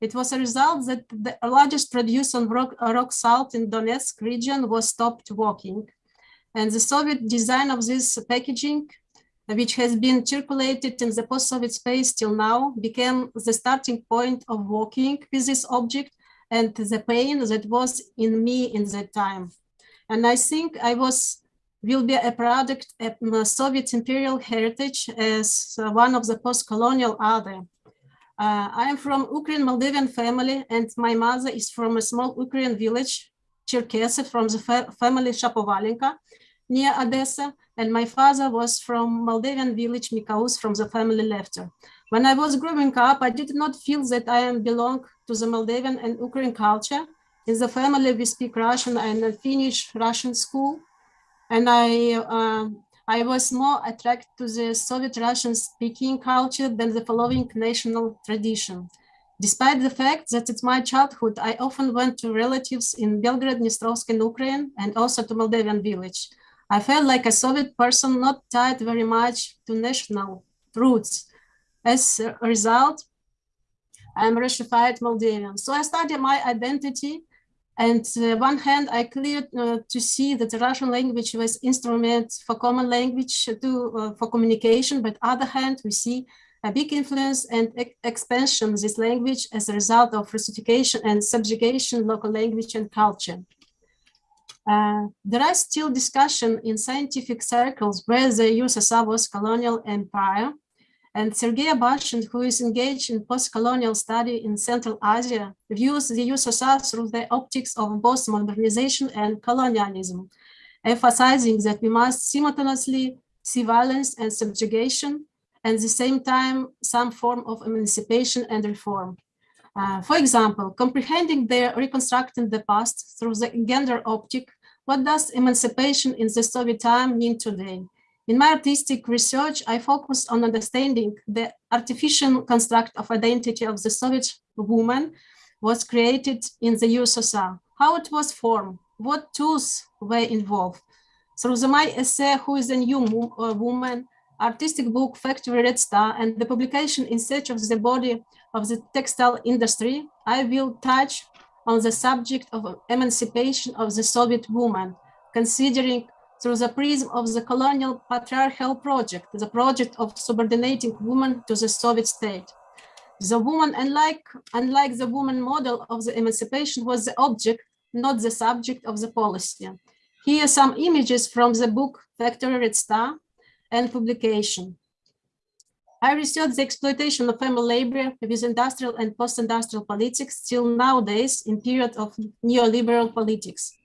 It was a result that the largest producer of rock, rock salt in Donetsk region was stopped working. And the Soviet design of this packaging which has been circulated in the post-Soviet space till now, became the starting point of working with this object and the pain that was in me in that time. And I think I was will be a product of Soviet imperial heritage as one of the post-colonial other. Uh, I am from Ukrainian Moldavian family and my mother is from a small Ukrainian village, Cherkesy, from the fa family Shapovalenka near Odessa and my father was from Moldavian village Mikaus from the family Lefter. When I was growing up, I did not feel that I am belong to the Moldavian and Ukrainian culture. In the family, we speak Russian and I finished Russian school. And I, uh, I was more attracted to the Soviet Russian speaking culture than the following national tradition. Despite the fact that it's my childhood, I often went to relatives in Belgrade, Dnistrovsk, and Ukraine, and also to Moldavian village. I felt like a Soviet person not tied very much to national roots. As a result, I'm Russified Moldavian. So I studied my identity and uh, one hand, I cleared uh, to see that the Russian language was instrument for common language to, uh, for communication, but other hand, we see a big influence and e expansion of this language as a result of Russification and subjugation local language and culture. Uh, there are still discussion in scientific circles where the USSR was colonial empire. And Sergei Abashin, who is engaged in post-colonial study in Central Asia, views the USSR through the optics of both modernization and colonialism, emphasizing that we must simultaneously see violence and subjugation, and at the same time, some form of emancipation and reform. Uh, for example, comprehending the reconstructing the past through the gender optic, what does emancipation in the Soviet time mean today? In my artistic research, I focused on understanding the artificial construct of identity of the Soviet woman was created in the USSR, how it was formed, what tools were involved. Through the, my essay, Who is a New uh, Woman, artistic book Factory Red Star, and the publication In Search of the Body of the Textile Industry, I will touch on the subject of emancipation of the Soviet woman, considering through the prism of the colonial patriarchal project, the project of subordinating women to the Soviet state. The woman, unlike, unlike the woman model of the emancipation, was the object, not the subject of the policy. Here are some images from the book Factory Red Star and publication. I researched the exploitation of family labor with industrial and post-industrial politics till nowadays in period of neoliberal politics.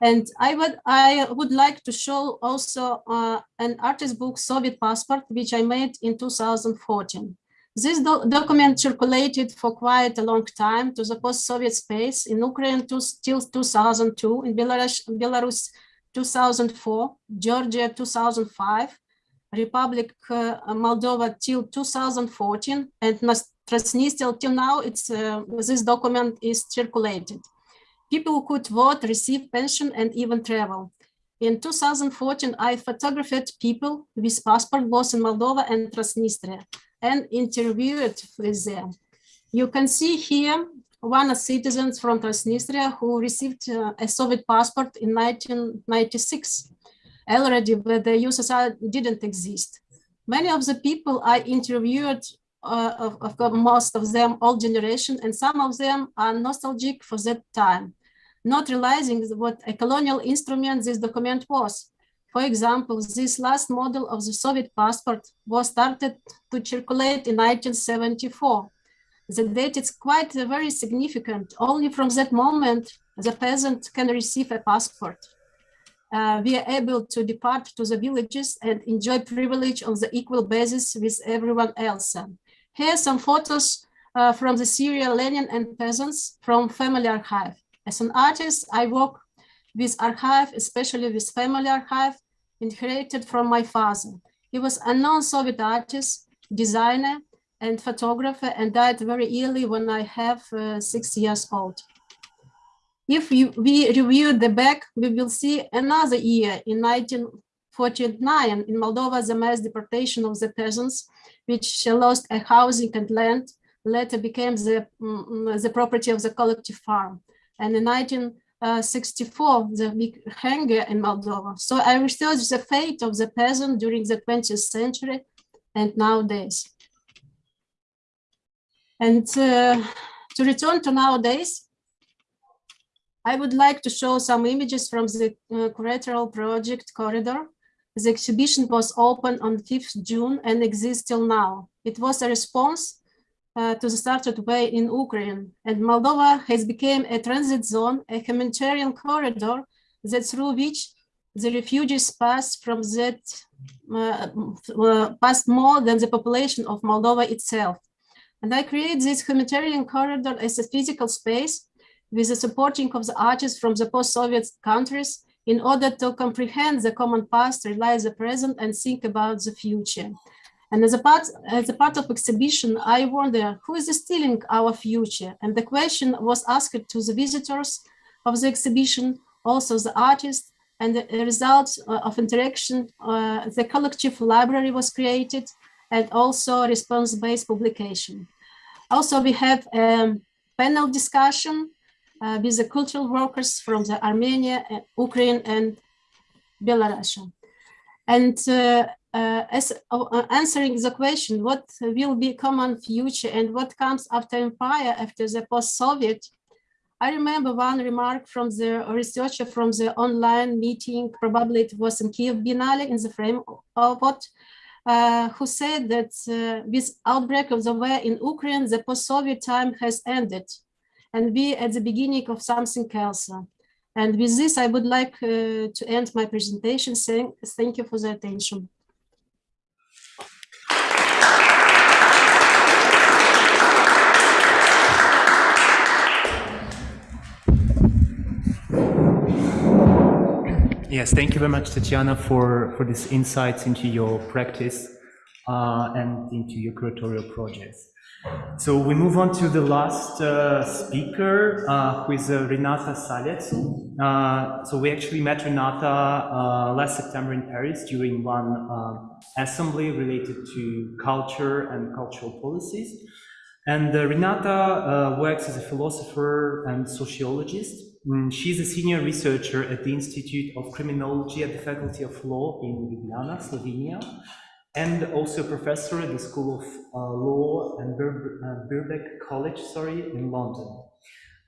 And I would, I would like to show also uh, an artist book, Soviet Passport, which I made in 2014. This do document circulated for quite a long time to the post-Soviet space in Ukraine to, till 2002, in Belarus, Belarus 2004, Georgia 2005, Republic uh, Moldova till 2014, and Transnistria till now. It's uh, this document is circulated. People could vote, receive pension, and even travel. In 2014, I photographed people with passport both in Moldova and Transnistria and interviewed with them. You can see here one of citizens from Transnistria who received uh, a Soviet passport in 1996, already when the USSR didn't exist. Many of the people I interviewed, uh, of, of most of them old generation, and some of them are nostalgic for that time, not realizing what a colonial instrument this document was. For example, this last model of the Soviet passport was started to circulate in 1974. The date is quite very significant. Only from that moment, the peasant can receive a passport. Uh, we are able to depart to the villages and enjoy privilege on the equal basis with everyone else. Here are some photos uh, from the Syria Lenin and peasants from family archive. As an artist, I work with archive, especially with family archive, inherited from my father. He was a non-Soviet artist, designer, and photographer, and died very early when I have uh, six years old. If you, we review the back, we will see another year in 1949 in Moldova, the mass deportation of the peasants, which lost a housing and land, later became the, um, the property of the collective farm. And in 1964, the big hunger in Moldova. So I researched the fate of the peasant during the 20th century and nowadays. And uh, to return to nowadays, I would like to show some images from the uh, curatorial project corridor. The exhibition was opened on 5th June and exists till now. It was a response uh, to the started way in Ukraine and Moldova has become a transit zone, a humanitarian corridor that through which the refugees pass from that uh, uh, past more than the population of Moldova itself. And I create this humanitarian corridor as a physical space with the supporting of the artists from the post-Soviet countries in order to comprehend the common past, realize the present, and think about the future. And as a part, as a part of exhibition, I wonder who is stealing our future? And the question was asked to the visitors of the exhibition, also the artists, and the result of interaction, uh, the collective library was created, and also response-based publication. Also, we have a panel discussion uh, with the cultural workers from the Armenia, Ukraine, and Belarus. And uh, uh, as uh, answering the question, what will be common future and what comes after empire, after the post-Soviet, I remember one remark from the researcher from the online meeting, probably it was in Kiev Biennale in the frame of what, uh, who said that uh, with outbreak of the war in Ukraine, the post-Soviet time has ended and we at the beginning of something else. And with this, I would like uh, to end my presentation saying thank you for the attention. Yes, thank you very much, Tatiana, for, for this insights into your practice uh, and into your curatorial projects. So we move on to the last uh, speaker, uh, who is uh, Renata Salecl. Uh, so we actually met Renata uh, last September in Paris during one assembly related to culture and cultural policies. And Renata works as a philosopher and sociologist. Mm, she's a senior researcher at the Institute of Criminology at the Faculty of Law in Ljubljana, Slovenia and also a professor at the School of uh, Law and Bir uh, Birkbeck College, sorry, in London.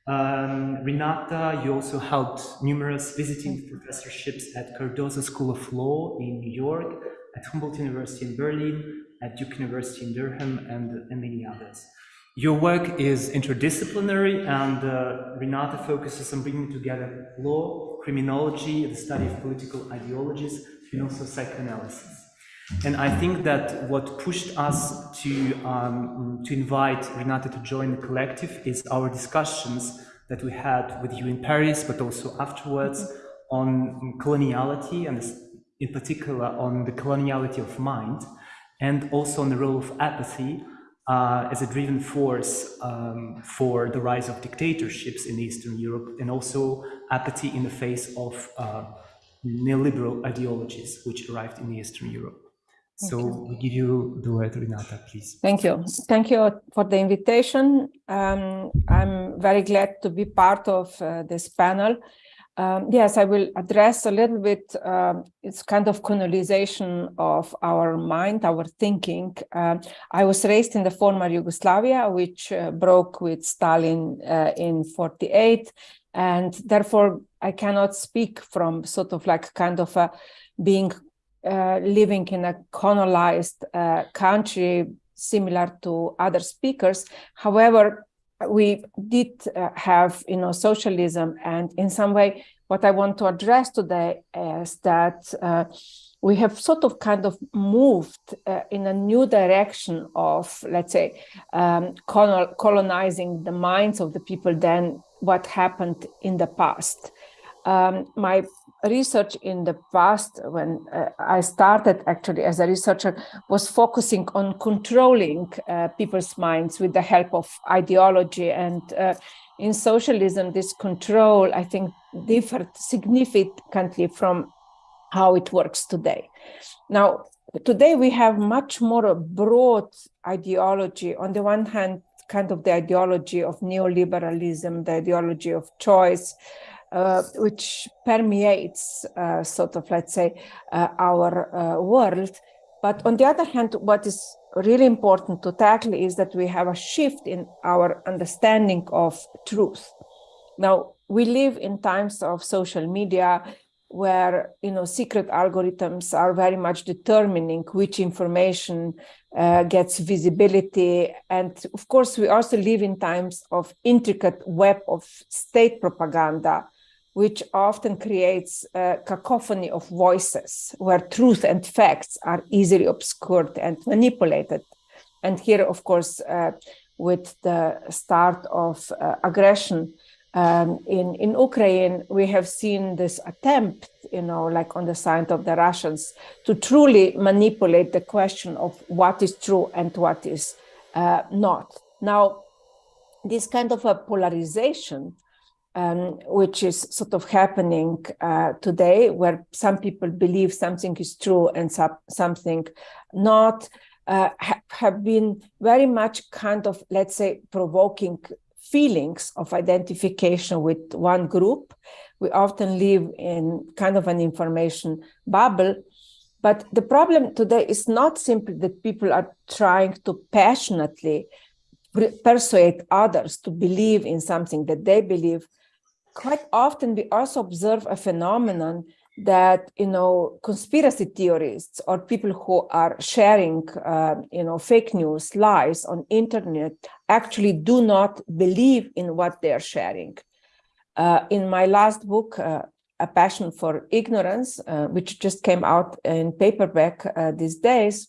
Um, Renata, you also held numerous visiting professorships at Cardozo School of Law in New York, at Humboldt University in Berlin, at Duke University in Durham, and, and many others. Your work is interdisciplinary, and uh, Renata focuses on bringing together law, criminology, the study of political ideologies, and also psychoanalysis. And I think that what pushed us to, um, to invite Renata to join the collective is our discussions that we had with you in Paris, but also afterwards on coloniality and in particular on the coloniality of mind and also on the role of apathy uh, as a driven force um, for the rise of dictatorships in Eastern Europe and also apathy in the face of uh, neoliberal ideologies which arrived in Eastern Europe. So we give you the word, Renata, please. Thank you. Thank you for the invitation. Um, I'm very glad to be part of uh, this panel. Um, yes, I will address a little bit, um, it's kind of colonization of our mind, our thinking. Um, I was raised in the former Yugoslavia, which uh, broke with Stalin uh, in 48. And therefore, I cannot speak from sort of like kind of a being uh, living in a colonized uh, country similar to other speakers. However, we did uh, have, you know, socialism, and in some way, what I want to address today is that uh, we have sort of kind of moved uh, in a new direction of, let's say, um, colonizing the minds of the people than what happened in the past. Um, my research in the past when uh, I started actually as a researcher was focusing on controlling uh, people's minds with the help of ideology and uh, in socialism this control I think differed significantly from how it works today. Now today we have much more broad ideology on the one hand kind of the ideology of neoliberalism, the ideology of choice, uh, which permeates uh, sort of, let's say, uh, our uh, world. But on the other hand, what is really important to tackle is that we have a shift in our understanding of truth. Now, we live in times of social media where you know secret algorithms are very much determining which information uh, gets visibility and of course we also live in times of intricate web of state propaganda which often creates a cacophony of voices where truth and facts are easily obscured and manipulated. And here, of course, uh, with the start of uh, aggression um, in, in Ukraine, we have seen this attempt, you know, like on the side of the Russians, to truly manipulate the question of what is true and what is uh, not. Now, this kind of a polarization um, which is sort of happening uh, today, where some people believe something is true and some, something not, uh, ha have been very much kind of, let's say, provoking feelings of identification with one group. We often live in kind of an information bubble. But the problem today is not simply that people are trying to passionately persuade others to believe in something that they believe, quite often we also observe a phenomenon that you know conspiracy theorists or people who are sharing uh, you know fake news lies on internet actually do not believe in what they are sharing. Uh, in my last book uh, a passion for ignorance uh, which just came out in paperback uh, these days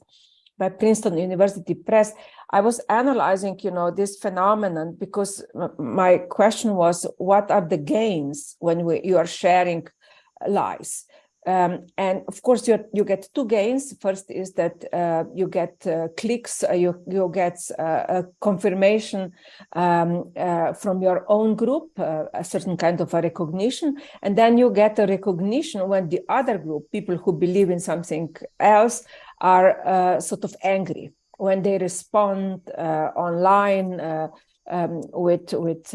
by princeton university press I was analyzing, you know, this phenomenon because my question was, what are the gains when we, you are sharing lies? Um, and of course, you you get two gains. First is that uh, you get uh, clicks, uh, you you get uh, a confirmation um, uh, from your own group, uh, a certain kind of a recognition, and then you get a recognition when the other group, people who believe in something else, are sort of angry when they respond online. Um, with with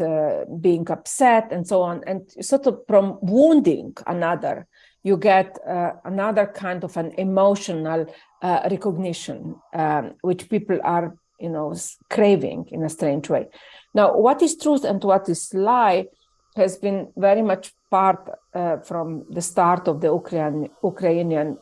being upset and so on, and sort of from wounding another, you get uh, another kind of an emotional uh, recognition, um, which people are, you know, craving in a strange way. Now, what is truth and what is lie has been very much part uh, from the start of the Ukrainian, Ukrainian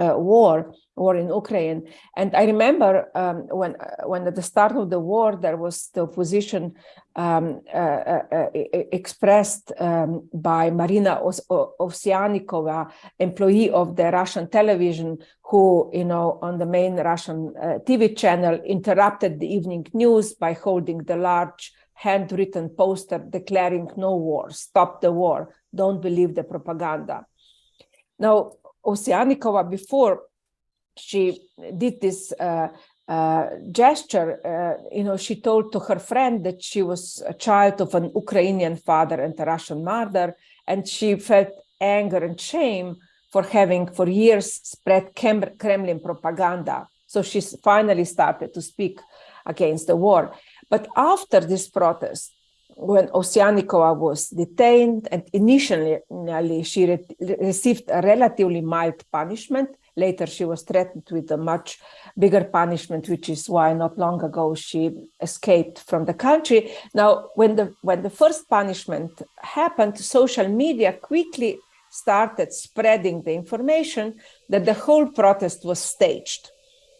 uh, war war in Ukraine. And I remember um, when, uh, when at the start of the war, there was the opposition um, uh, uh, uh expressed um, by Marina Ovsyannikova, employee of the Russian television, who, you know, on the main Russian uh, TV channel interrupted the evening news by holding the large handwritten poster declaring no war, stop the war, don't believe the propaganda. Now, Ovsyannikova before she did this uh, uh, gesture, uh, you know, she told to her friend that she was a child of an Ukrainian father and a Russian mother, and she felt anger and shame for having for years spread Kremlin propaganda. So she finally started to speak against the war. But after this protest, when Ovsyannikova was detained and initially she re received a relatively mild punishment, Later, she was threatened with a much bigger punishment, which is why not long ago she escaped from the country. Now, when the when the first punishment happened, social media quickly started spreading the information that the whole protest was staged.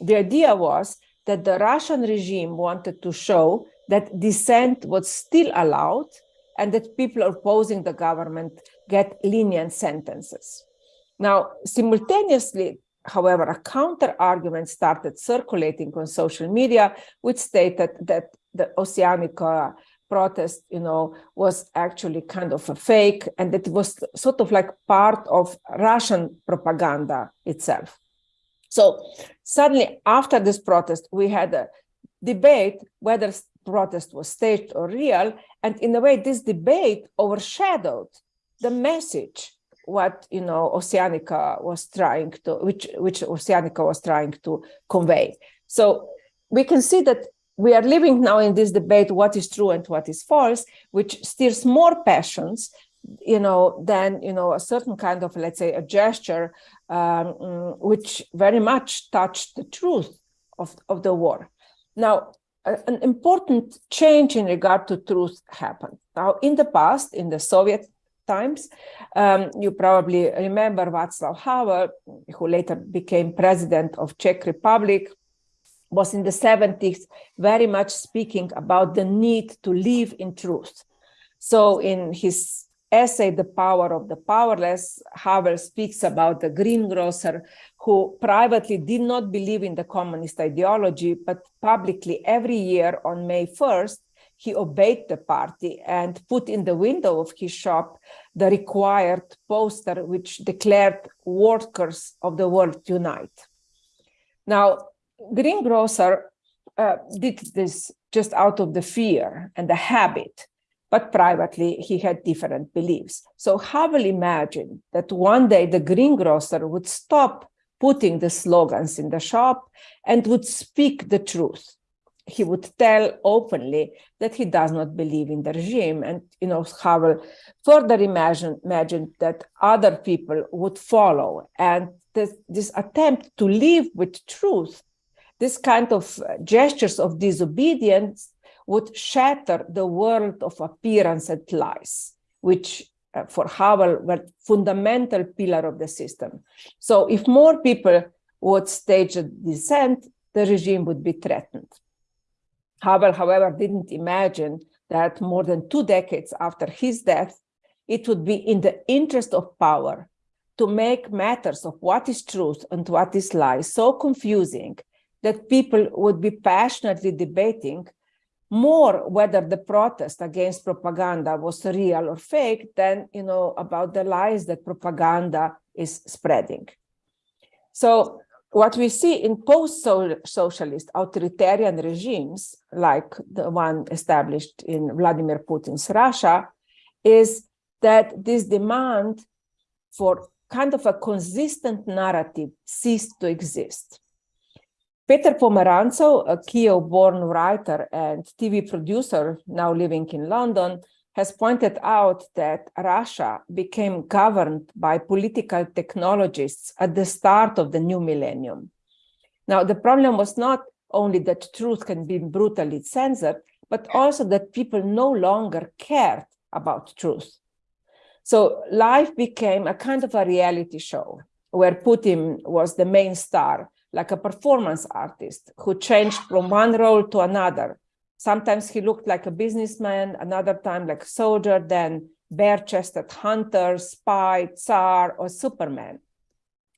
The idea was that the Russian regime wanted to show that dissent was still allowed and that people opposing the government get lenient sentences. Now, simultaneously, however, a counter argument started circulating on social media, which stated that the Ovsyannikova protest, you know, was actually kind of a fake and it was sort of like part of Russian propaganda itself. So suddenly after this protest, we had a debate whether protest was staged or real. And in a way, this debate overshadowed the message what you know Ovsyannikova was trying to which which Ovsyannikova was trying to convey. So we can see that we are living now in this debate what is true and what is false, which stirs more passions, you know, than you know a certain kind of let's say a gesture um, which very much touched the truth of, of the war. Now, an important change in regard to truth happened. Now, in the past, in the Soviet times. Um, you probably remember Václav Havel, who later became president of Czech Republic, was in the 70s very much speaking about the need to live in truth. So in his essay, The Power of the Powerless, Havel speaks about the greengrocer who privately did not believe in the communist ideology, but publicly every year on May 1st he obeyed the party and put in the window of his shop the required poster which declared workers of the world unite. Now, Greengrocer uh, did this just out of the fear and the habit, but privately he had different beliefs. So Havel imagined that one day the greengrocer would stop putting the slogans in the shop and would speak the truth he would tell openly that he does not believe in the regime. And, you know, Havel further imagined, imagined that other people would follow. And this, this attempt to live with truth, this kind of gestures of disobedience would shatter the world of appearance and lies, which uh, for Havel were fundamental pillar of the system. So if more people would stage a dissent, the regime would be threatened. Havel, however, didn't imagine that more than two decades after his death, it would be in the interest of power to make matters of what is truth and what is lie so confusing that people would be passionately debating more whether the protest against propaganda was real or fake than you know about the lies that propaganda is spreading. So what we see in post-socialist authoritarian regimes, like the one established in Vladimir Putin's Russia, is that this demand for kind of a consistent narrative ceased to exist. Peter Pomerantsev, a Kiev-born writer and TV producer now living in London, has pointed out that Russia became governed by political technologists at the start of the new millennium. Now, the problem was not only that truth can be brutally censored, but also that people no longer cared about truth. So life became a kind of a reality show where Putin was the main star, like a performance artist who changed from one role to another. Sometimes he looked like a businessman, another time like a soldier, then bare-chested hunter, spy, tsar, or superman.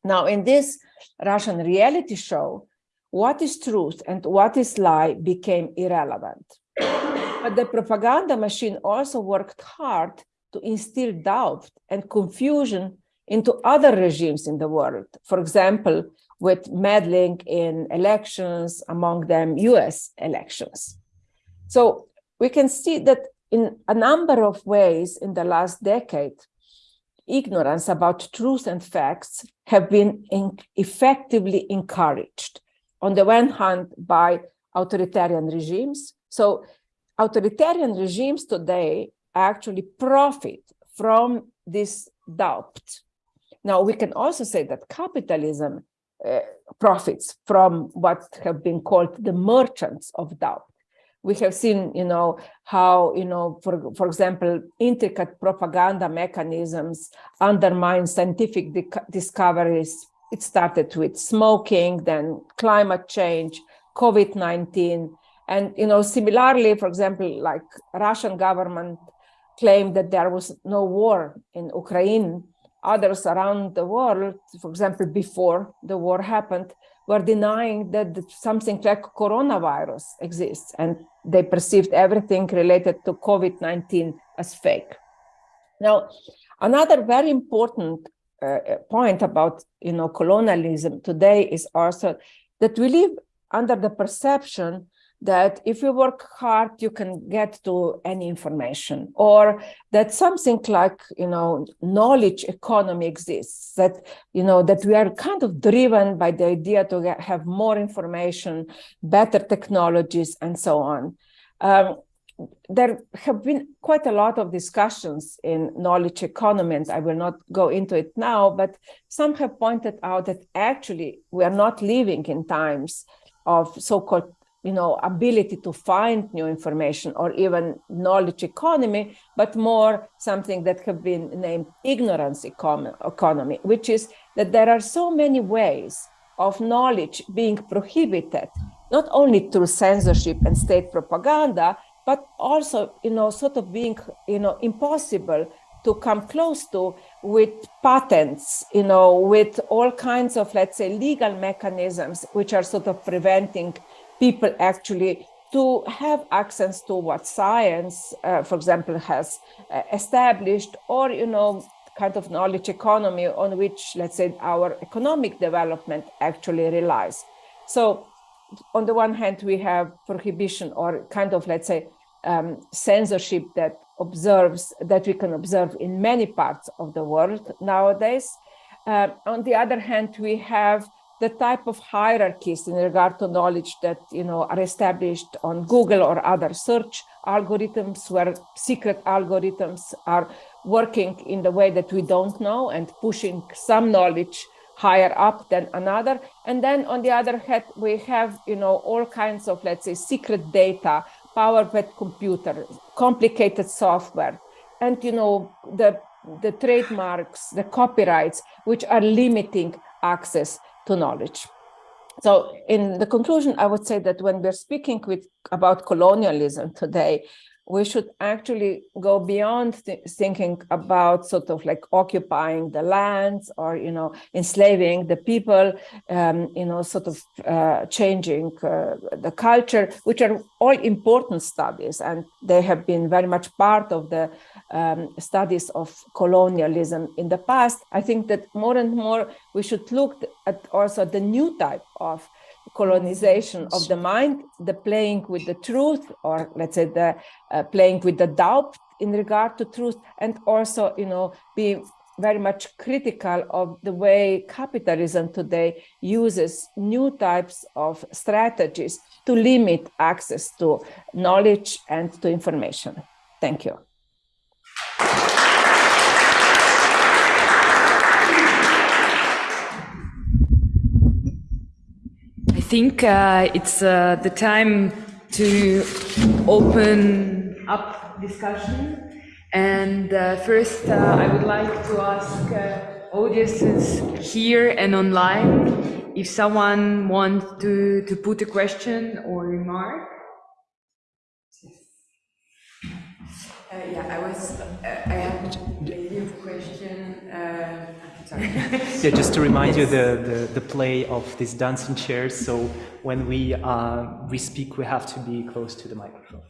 Now, in this Russian reality show, what is truth and what is lie became irrelevant. But the propaganda machine also worked hard to instill doubt and confusion into other regimes in the world. For example, with meddling in elections, among them US elections. So we can see that in a number of ways in the last decade, ignorance about truth and facts have been in effectively encouraged. On the one hand, by authoritarian regimes. So authoritarian regimes today actually profit from this doubt. Now, we can also say that capitalism uh, profits from what have been called the merchants of doubt. We have seen, you know, how, you know, for, for example, intricate propaganda mechanisms undermine scientific discoveries. It started with smoking, then climate change, COVID-19, and, you know, similarly, for example, like Russian government claimed that there was no war in Ukraine others around the world, for example, before the war happened, were denying that something like coronavirus exists and they perceived everything related to COVID-19 as fake. Now, another very important uh, point about you know colonialism today is also that we live under the perception that if you work hard, you can get to any information, or that something like, you know, knowledge economy exists, that, you know, that we are kind of driven by the idea to get, have more information, better technologies, and so on. Um, there have been quite a lot of discussions in knowledge economy, and I will not go into it now, but some have pointed out that actually we are not living in times of so-called you know, ability to find new information or even knowledge economy, but more something that have been named ignorance economy, which is that there are so many ways of knowledge being prohibited, not only through censorship and state propaganda, but also, you know, sort of being, you know, impossible to come close to with patents, you know, with all kinds of, let's say, legal mechanisms, which are sort of preventing people actually to have access to what science, uh, for example, has uh, established, or you know, kind of knowledge economy on which, let's say, our economic development actually relies. So, on the one hand, we have prohibition or kind of, let's say, um, censorship that observes that we can observe in many parts of the world nowadays. Uh, on the other hand, we have the type of hierarchies in regard to knowledge that you know are established on Google or other search algorithms where secret algorithms are working in the way that we don't know and pushing some knowledge higher up than another. And then on the other hand we have you know all kinds of let's say secret data powered computers complicated software and you know the the trademarks the copyrights which are limiting access to knowledge. So in the conclusion, I would say that when we're speaking with, about colonialism today, we should actually go beyond th thinking about sort of like occupying the lands or, you know, enslaving the people, um, you know, sort of uh, changing uh, the culture, which are all important studies. And they have been very much part of the um, studies of colonialism in the past. I think that more and more we should look at also the new type of colonization of the mind, the playing with the truth, or let's say the uh, playing with the doubt in regard to truth, and also, you know, be very much critical of the way capitalism today uses new types of strategies to limit access to knowledge and to information. Thank you. Think uh, it's uh, the time to open up discussion. And uh, first, I would like to ask audiences here and online if someone wants to, to put a question or remark. Uh, yeah, I was, uh, I have a question, uh, sorry. [laughs] Yeah, just to remind you the, the, the play of these dancing chairs. So when we uh, we speak, we have to be close to the microphone.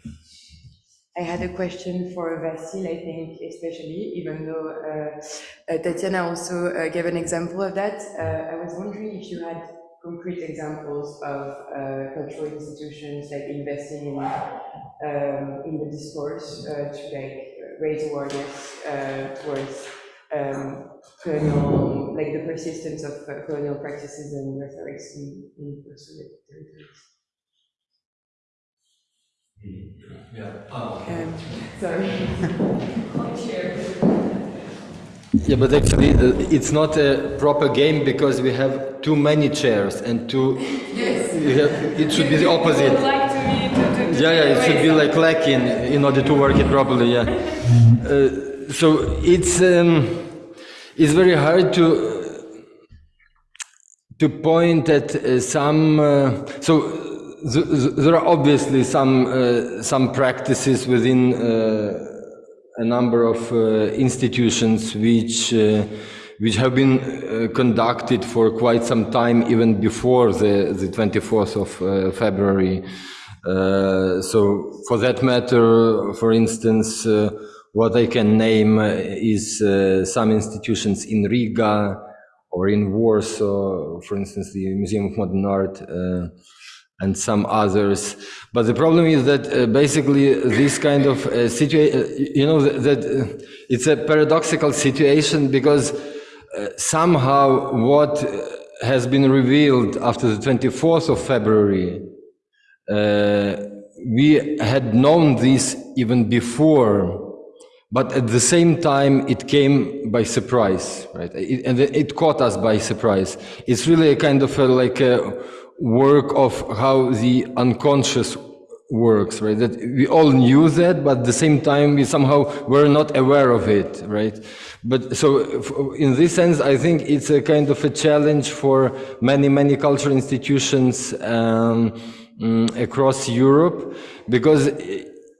I had a question for Vasyl, I think, especially, even though uh, uh, Tatiana also uh, gave an example of that. Uh, I was wondering if you had concrete examples of uh, cultural institutions like investing in um, in the discourse uh, to like raise awareness uh, towards um, colonial, like the persistence of uh, colonial practices and rhetorics in, in post-Soviet territories. Um, sorry. Yeah, but actually, uh, it's not a proper game because we have too many chairs and too. Yes. you have- it should be the Would opposite. like to me to, to, to Yeah, yeah, it should be like lacking in order to work it properly. Yeah. [laughs] Uh, so it's um, it's very hard to to point at uh, some. Uh, so th- th- there are obviously some uh, some practices within uh, a number of uh, institutions which. Uh, which have been conducted for quite some time, even before the, the 24th of February. So, for that matter, for instance, what I can name uh, is uh, some institutions in Riga or in Warsaw, for instance, the Museum of Modern Art. Uh, and some others. But the problem is that uh, basically this kind of uh, situation, you know, that, that it's a paradoxical situation because somehow what has been revealed after the 24th of February, we had known this even before, but at the same time it came by surprise, right? It, and it caught us by surprise. It's really a kind of a, like a work of how the unconscious works, right? That we all knew that, but at the same time we somehow were not aware of it, right? But so in this sense, I think it's a kind of a challenge for many, many cultural institutions um, mm, across Europe because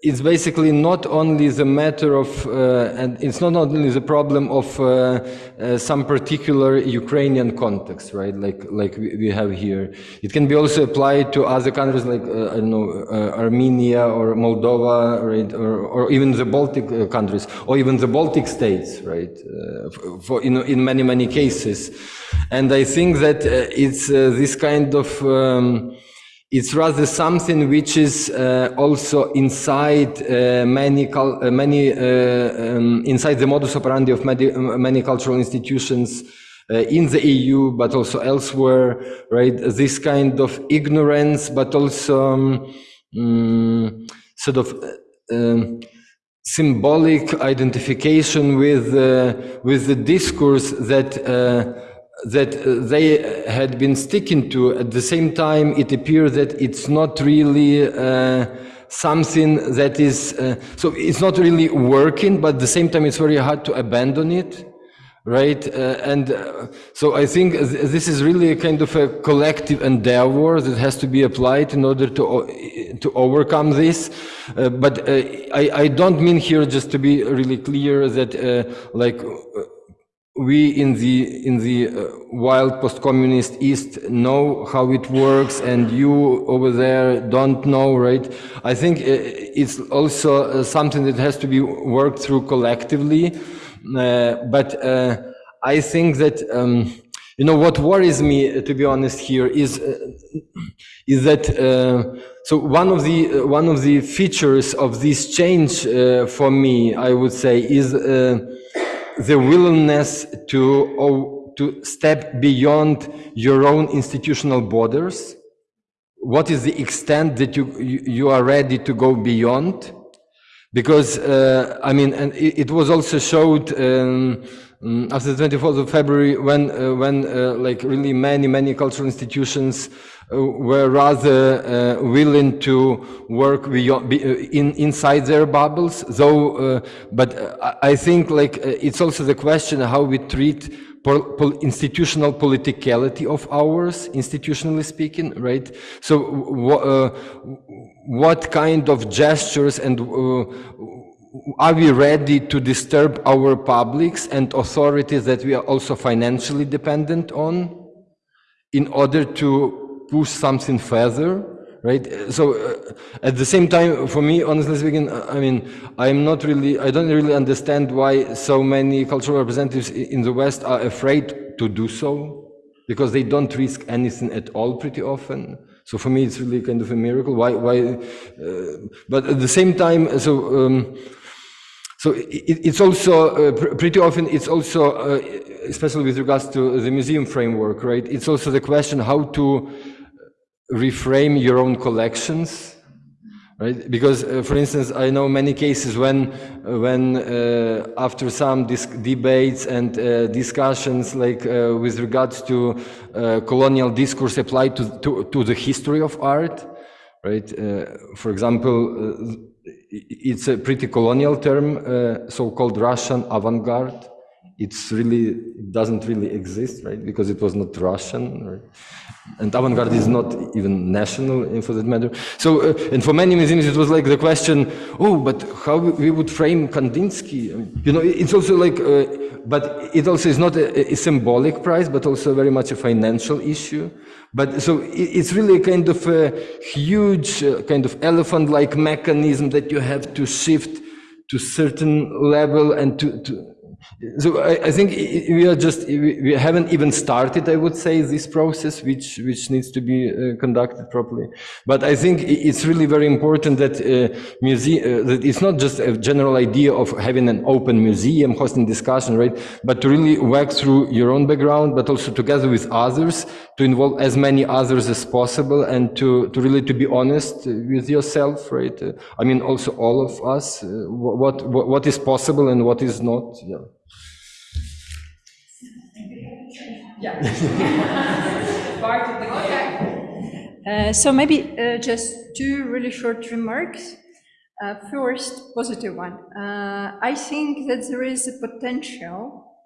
it's basically not only the matter of, uh, and it's not only the problem of uh, uh, some particular Ukrainian context, right? Like like we have here. It can be also applied to other countries like uh, I don't know uh, Armenia or Moldova, right? Or, or even the Baltic uh, countries, or even the Baltic states, right? For in in many many cases, and I think that it's this kind of. Um, it's rather something which is uh, also inside uh, many uh, many uh, um, inside the modus operandi of many, many cultural institutions uh, in the EU, but also elsewhere. Right, this kind of ignorance, but also um, mm, sort of. uh, um, symbolic identification with uh, with the discourse that uh, that uh, they had been sticking to. At the same time, it appears that it's not really uh, something that is uh, so it's not really working. But at the same time, it's very hard to abandon it. right? Uh, and uh, so I think th- this is really a kind of a collective endeavor that has to be applied in order to to overcome this. Uh, but uh, I, I don't mean here just to be really clear that uh, like uh, we in the in the uh, wild post-communist east know how it works and you over there don't know right? I think uh, it's also uh, something that has to be worked through collectively uh, but uh, i think that um, you know what worries me to be honest here is is that so one of the one of the features of this change for me i would say is the willingness to oh, to step beyond your own institutional borders? What is the extent that you you, are ready to go beyond? Because uh, I mean, and it, was also showed um, mm, after the 24th of February when uh, when uh, like really many many cultural institutions were rather uh, willing to work uh, in inside their bubbles. Though, uh, but I think like it's also the question how we treat institutional politicality of ours, institutionally speaking, right? So, uh, what kind of gestures and uh, are we ready to disturb our publics and authorities that we are also financially dependent on in order to push something further? Right. So uh, at the same time, for me, honestly speaking, uh, I mean, I'm not really, I don't really understand why so many cultural representatives in the West are afraid to do so, because they don't risk anything at all pretty often. So for me, it's really kind of a miracle. Why? Why? Uh, but at the same time, so. Um, so it, it's also uh, pr- pretty often it's also uh, especially with regards to the museum framework right it's also the question how to reframe your own collections right? Because uh, for instance i know many cases when uh, when uh, after some debates and uh, discussions like uh, with regards to uh, colonial discourse applied to, to, to the history of art right? For example it's a pretty colonial term so-called russian avant-garde. It's really it doesn't really exist right? Because it was not russian right? And avant-garde is not even national for that matter. So uh, and for many museums it was like the question oh but how we would frame kandinsky? You know it's also like uh, but it also is not a, a symbolic price, but also very much a financial issue. But so it, it's really a kind of a huge uh, kind of elephant-like mechanism that you have to shift to certain level and to, to so I, I think we are just we we haven't even started. I would say this process, which which needs to be uh, conducted properly. But I think it's really very important that uh, museum uh, that it's not just a general idea of having an open museum, hosting discussion, right? But to really work through your own background, but also together with others, to involve as many others as possible, and to to really to be honest with yourself, right? Uh, I mean, also all of us, uh, what what what is possible and what is not. Yeah. Part [laughs] of the Uh, so maybe uh, just two really short remarks. Uh, first, positive one. Uh, I think that there is a potential,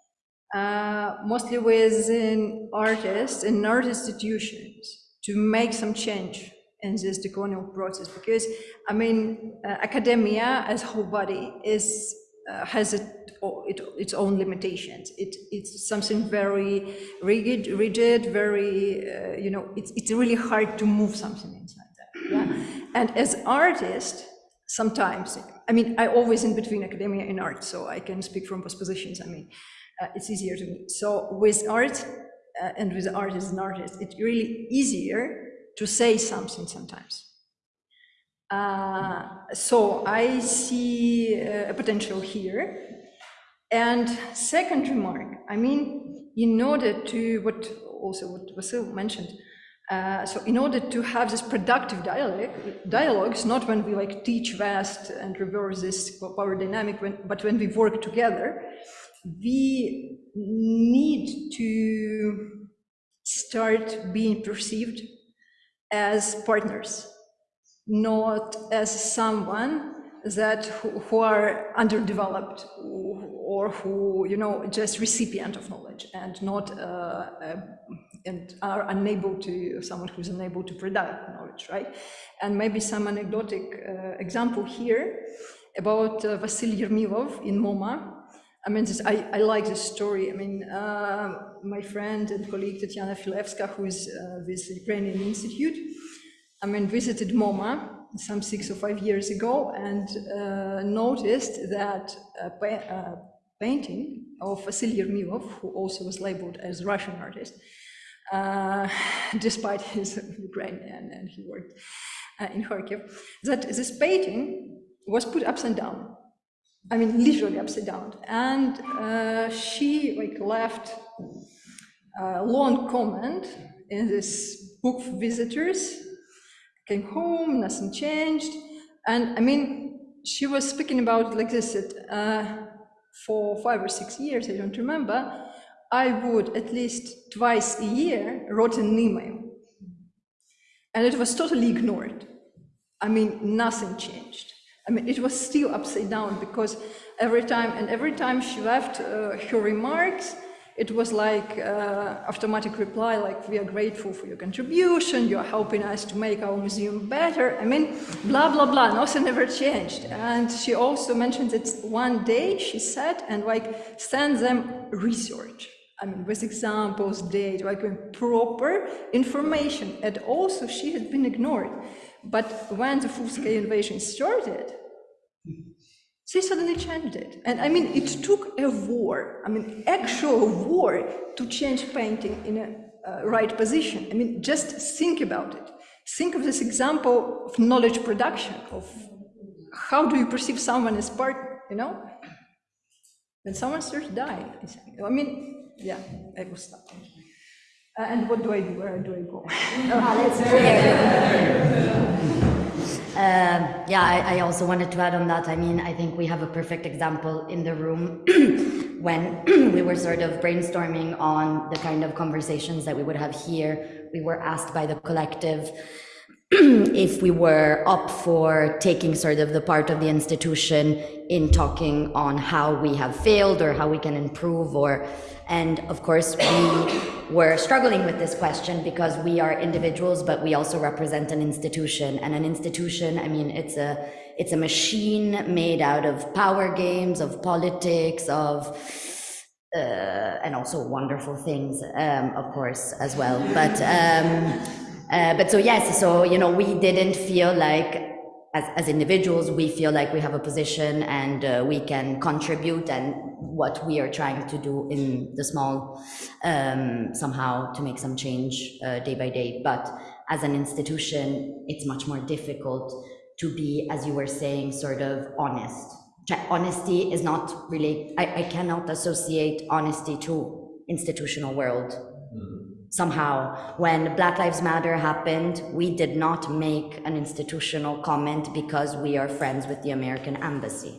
uh, mostly within artists and art institutions, to make some change in this decolonial process. Because, I mean, uh, academia as whole body is uh, has it, o- it, its own limitations. It, it's something very rigid, rigid, very, uh, you know, it's, it's really hard to move something inside that. Yeah? And as artists, sometimes, I mean, I always in between academia and art, so I can speak from both positions. I mean, uh, it's easier to me. So with art uh, and with artists and artists, it's really easier to say something sometimes. Uh, so I see uh, a potential here. And second remark, I mean, in order to, what also what Vasyl mentioned, uh, so in order to have this productive dialogue, dialogues, not when we like teach vast and reverse this power dynamic, when, but when we work together, we need to start being perceived as partners not as someone that who, who are underdeveloped or who you know just recipient of knowledge and not uh, uh, and are unable to someone who's unable to product knowledge right and maybe some anecdotic uh, example here about uh, Vasily Yermilov in MoMA I mean, this, I, I like this story. I mean, uh, my friend and colleague Tatiana Filevska, who is uh, with the Ukrainian Institute, I mean, visited MoMA some six or five years ago and uh, noticed that painting of Vasily Yermilov, who also was labeled as Russian artist, uh, [laughs] despite his Ukrainian and he worked uh, in Kharkiv, that this painting was put upside down I mean, literally upside down. And uh, she like left a long comment in this book for visitors. Came home, nothing changed. And I mean, she was speaking about like this, that uh, for five or six years, I don't remember, I would at least twice a year write an email. And it was totally ignored. I mean, nothing changed. I mean, it was still upside down because every time, and every time she left uh, her remarks, it was like uh, automatic reply, like, we are grateful for your contribution, you're helping us to make our museum better. I mean, blah, blah, blah, nothing ever changed. And she also mentioned that one day she said and like send them research. I mean, with examples, data, like proper information. And also she had been ignored. But when the full-scale invasion started, they suddenly changed it. And I mean, it took a war, I mean, actual war to change painting in a uh, right position. I mean, just think about it. Think of this example of knowledge production, of how do you perceive someone as part, you know? When someone starts dying, I mean, yeah, I will stop. Uh, and what do I do? Where do I go? [laughs] Uh, yeah, I, I, also wanted to add on that. I mean, I think we have a perfect example in the room [clears throat] when [clears throat] we were sort of brainstorming on the kind of conversations that we would have here. We were asked by the collective [clears throat] if we were up for taking sort of the part of the institution in talking on how we have failed or how we can improve or and of course, we were struggling with this question because we are individuals, but we also represent an institution. And an institution, I mean, it's a it's a machine made out of power games, of politics, of uh, and also wonderful things, um, of course, as well. But um, uh, but so yes, so you know, we didn't feel like as, as individuals, we feel like we have a position and uh, we can contribute and what we are trying to do in the small um, somehow to make some change uh, day by day. But as an institution, it's much more difficult to be, as you were saying, sort of honest. Honesty is not really, I, I cannot associate honesty to institutional world. Somehow. When black lives matter happened we did not make an institutional comment because we are friends with the american embassy.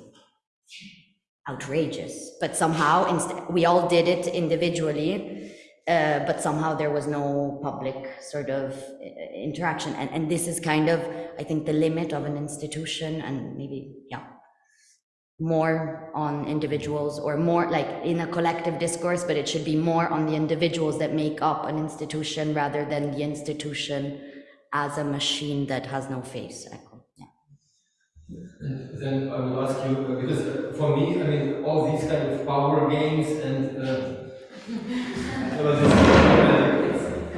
Outrageous. But somehow we all did it individually uh, but somehow there was no public sort of uh, interaction. And, and this is kind of i think the limit of an institution and maybe yeah more on individuals or more like in a collective discourse, but it should be more on the individuals that make up an institution rather than the institution as a machine that has no face. Yeah. And then I will ask you, uh, because uh, for me, I mean, all these kind of power games and uh, [laughs]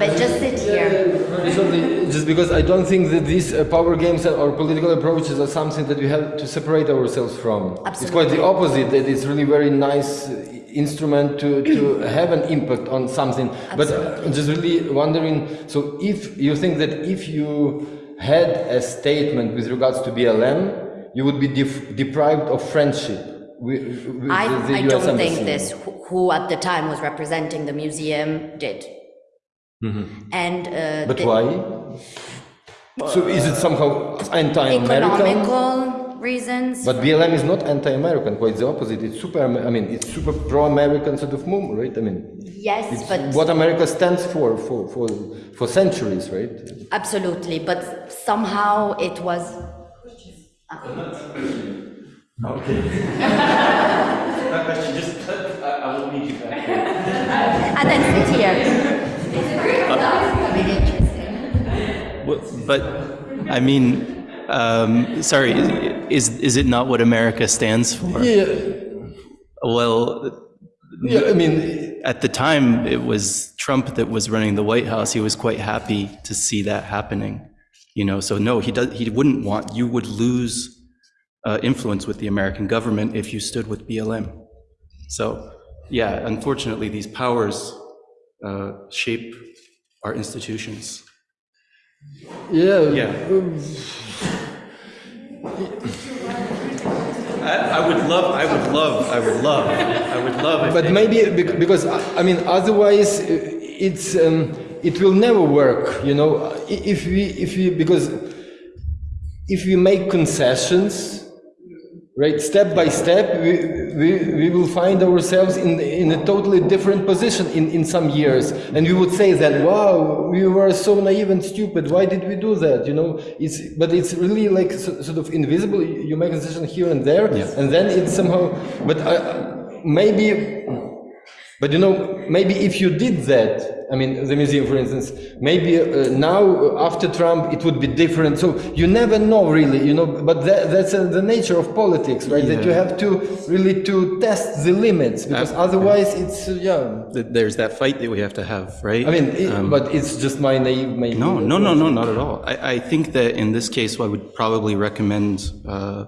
But just sit here. just because I don't think that these uh, power games or political approaches are something that we have to separate ourselves from. Absolutely. It's quite the opposite, that it's really very nice uh, instrument to, to [coughs] have an impact on something. Absolutely. But I'm just really wondering, so if you think that if you had a statement with regards to BLM, you would be deprived of friendship with, with I, I don't think this, who at the time was representing the museum, did. Mm-hmm. And uh, but why? so is it somehow anti-American? Economical reasons. But BLM is not anti-American. Quite the opposite. It's super. I mean, it's super pro-American sort of movement, right? I mean, yes, but what America stands for for for for centuries, right? Absolutely, but somehow it was Okay. [laughs] Not question, just, I, I will meet you back. And then sit here. But, I mean, um, sorry, is, is it not what America stands for? Yeah, Well, yeah, I mean, at the time, it was Trump that was running the White House. He was quite happy to see that happening. You know, so no, he does, he wouldn't want, you would lose uh, influence with the American government if you stood with BLM. So, yeah, unfortunately, these powers uh, shape our institutions. yeah. Yeah. I, I would love, I would love, I would love, I would love. But maybe because I I mean, otherwise uh, it's um, it will never work. You know, if we if we because if we make concessions, right, step by step, we we, we will find ourselves in in a totally different position in in some years, and we would say that wow, we were so naive and stupid. Why did we do that? You know, it's but it's really like so, sort of invisible. You make a decision here and there, and then it's somehow. But I, maybe but you know, maybe if you did that, I mean, the museum, for instance, maybe uh, now uh, after Trump it would be different. So you never know, really, you know. But that, that's uh, the nature of politics, right? That you have to really to test the limits, because otherwise it's uh, yeah. there's that fight that we have to have, right? I mean, it, Um, but it's just my naive, maybe. no, no, no, no, not at all. I, I think that in this case, I would probably recommend uh,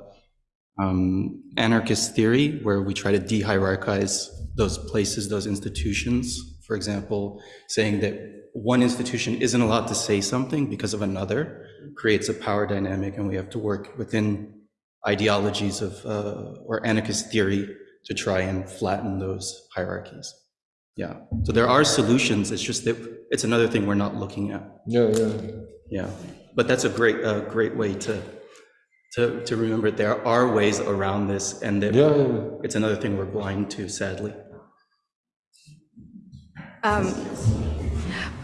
um, anarchist theory, where we try to de-hierarchize those places, those institutions. For example, saying that one institution isn't allowed to say something because of another creates a power dynamic, and we have to work within ideologies of uh, or anarchist theory to try and flatten those hierarchies. Yeah. So there are solutions. It's just that it's another thing we're not looking at. Yeah, yeah. Yeah. But that's a great, a great way to, to, to remember there are ways around this and that Yeah, yeah. it's another thing we're blind to, sadly.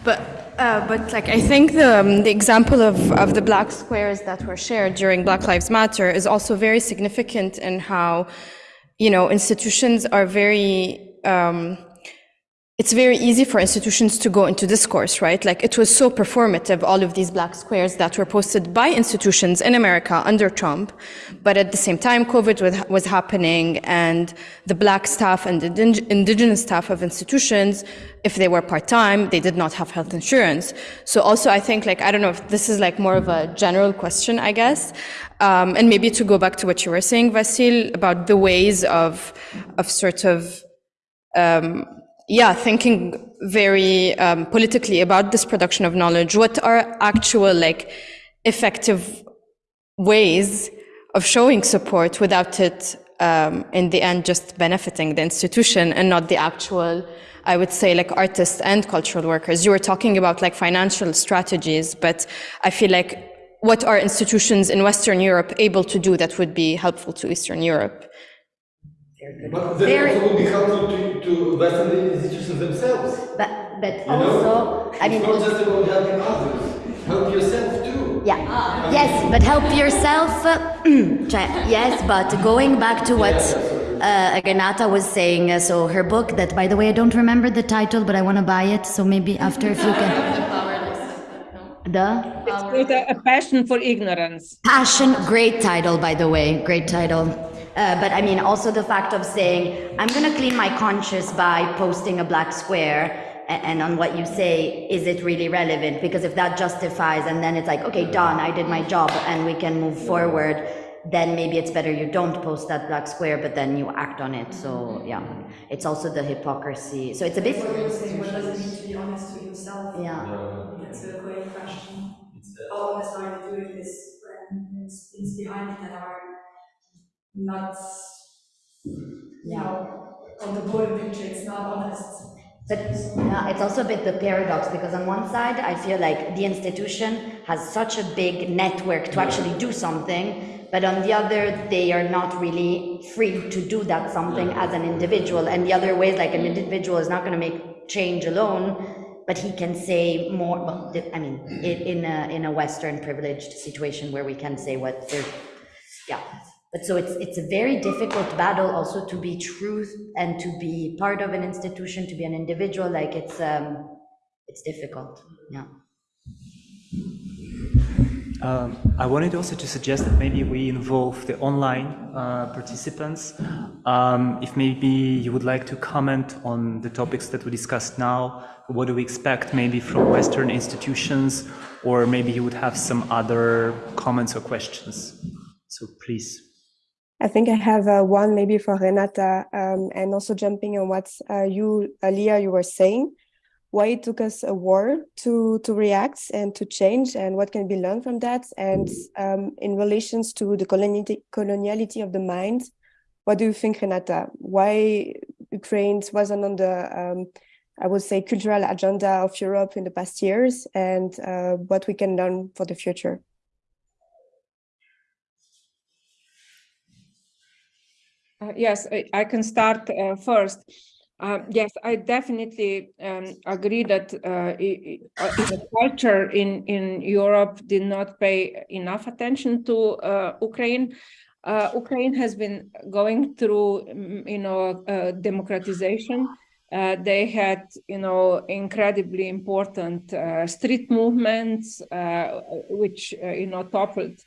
But, uh, but like, I think the, um, the example of, of the black squares that were shared during Black Lives Matter is also very significant in how, you know, institutions are very, um, it's very easy for institutions to go into discourse, right? Like it was so performative, all of these black squares that were posted by institutions in America under Trump. But at the same time, COVID was, was happening and the black staff and the indigenous staff of institutions, if they were part-time, they did not have health insurance. So also I think like, I don't know if this is like more of a general question, I guess. Um, and maybe to go back to what you were saying, Vasyl, about the ways of, of sort of, um, yeah, thinking very um, politically about this production of knowledge. What are actual, like, effective ways of showing support without it, um, in the end, just benefiting the institution and not the actual, I would say, like artists and cultural workers. You were talking about like financial strategies, but I feel like what are institutions in Western Europe able to do that would be helpful to Eastern Europe? But then Very- also would be helpful to, to Western institutions themselves. But, but You know? also, I mean, it's not just about helping others. Help yourself too. Yeah, yes, but help yourself. Cioè, yes, but going back to what uh, Renata was saying, uh, so her book, that by the way, I don't remember the title, but I want to buy it, so maybe after if you can. [laughs] The It's called a, a passion for ignorance. Passion, great title, by the way, great title. Uh, but I mean, also the fact of saying, I'm going to clean my conscience by posting a black square. a- And on what you say, is it really relevant? Because if that justifies, and then it's like, okay, done, I did my job, and we can move forward, then maybe it's better you don't post that black square, but then you act on it. So, yeah, it's also the hypocrisy. So it's a bit. What does it mean to be honest with yourself? Yeah. That's a great question. How honest are you doing this when it's things behind it that are not, you know, on the bottom picture, it's not honest. But yeah, it's also a bit the paradox because on one side, I feel like the institution has such a big network to actually do something, but on the other, they are not really free to do that something as an individual. And the other way is like an individual is not going to make change alone, but he can say more. well, I mean, in, a in a Western privileged situation where we can say what there yeah. But so it's it's a very difficult battle also to be truth and to be part of an institution, to be an individual. Like it's um, it's difficult. Yeah. Um, I wanted also to suggest that maybe we involve the online uh, participants. Um, if maybe you would like to comment on the topics that we discussed now, what do we expect maybe from Western institutions, or maybe you would have some other comments or questions. So please. I think I have uh, one maybe for Renata, um, and also jumping on what uh, you, Lia, you were saying. Why it took us a war to to react and to change and what can be learned from that? And um, in relations to the coloniality, coloniality of the mind what do you think renata? Why ukraine wasn't on the um, i would say cultural agenda of europe in the past years? And uh, what we can learn for the future uh, yes I, I, can start uh, first uh, yes, I definitely um, agree that uh, uh, the culture in, in Europe did not pay enough attention to uh, Ukraine. Ukraine has been going through, mm, you know, democratization. they had, you know, incredibly important street movements, which, you know, toppled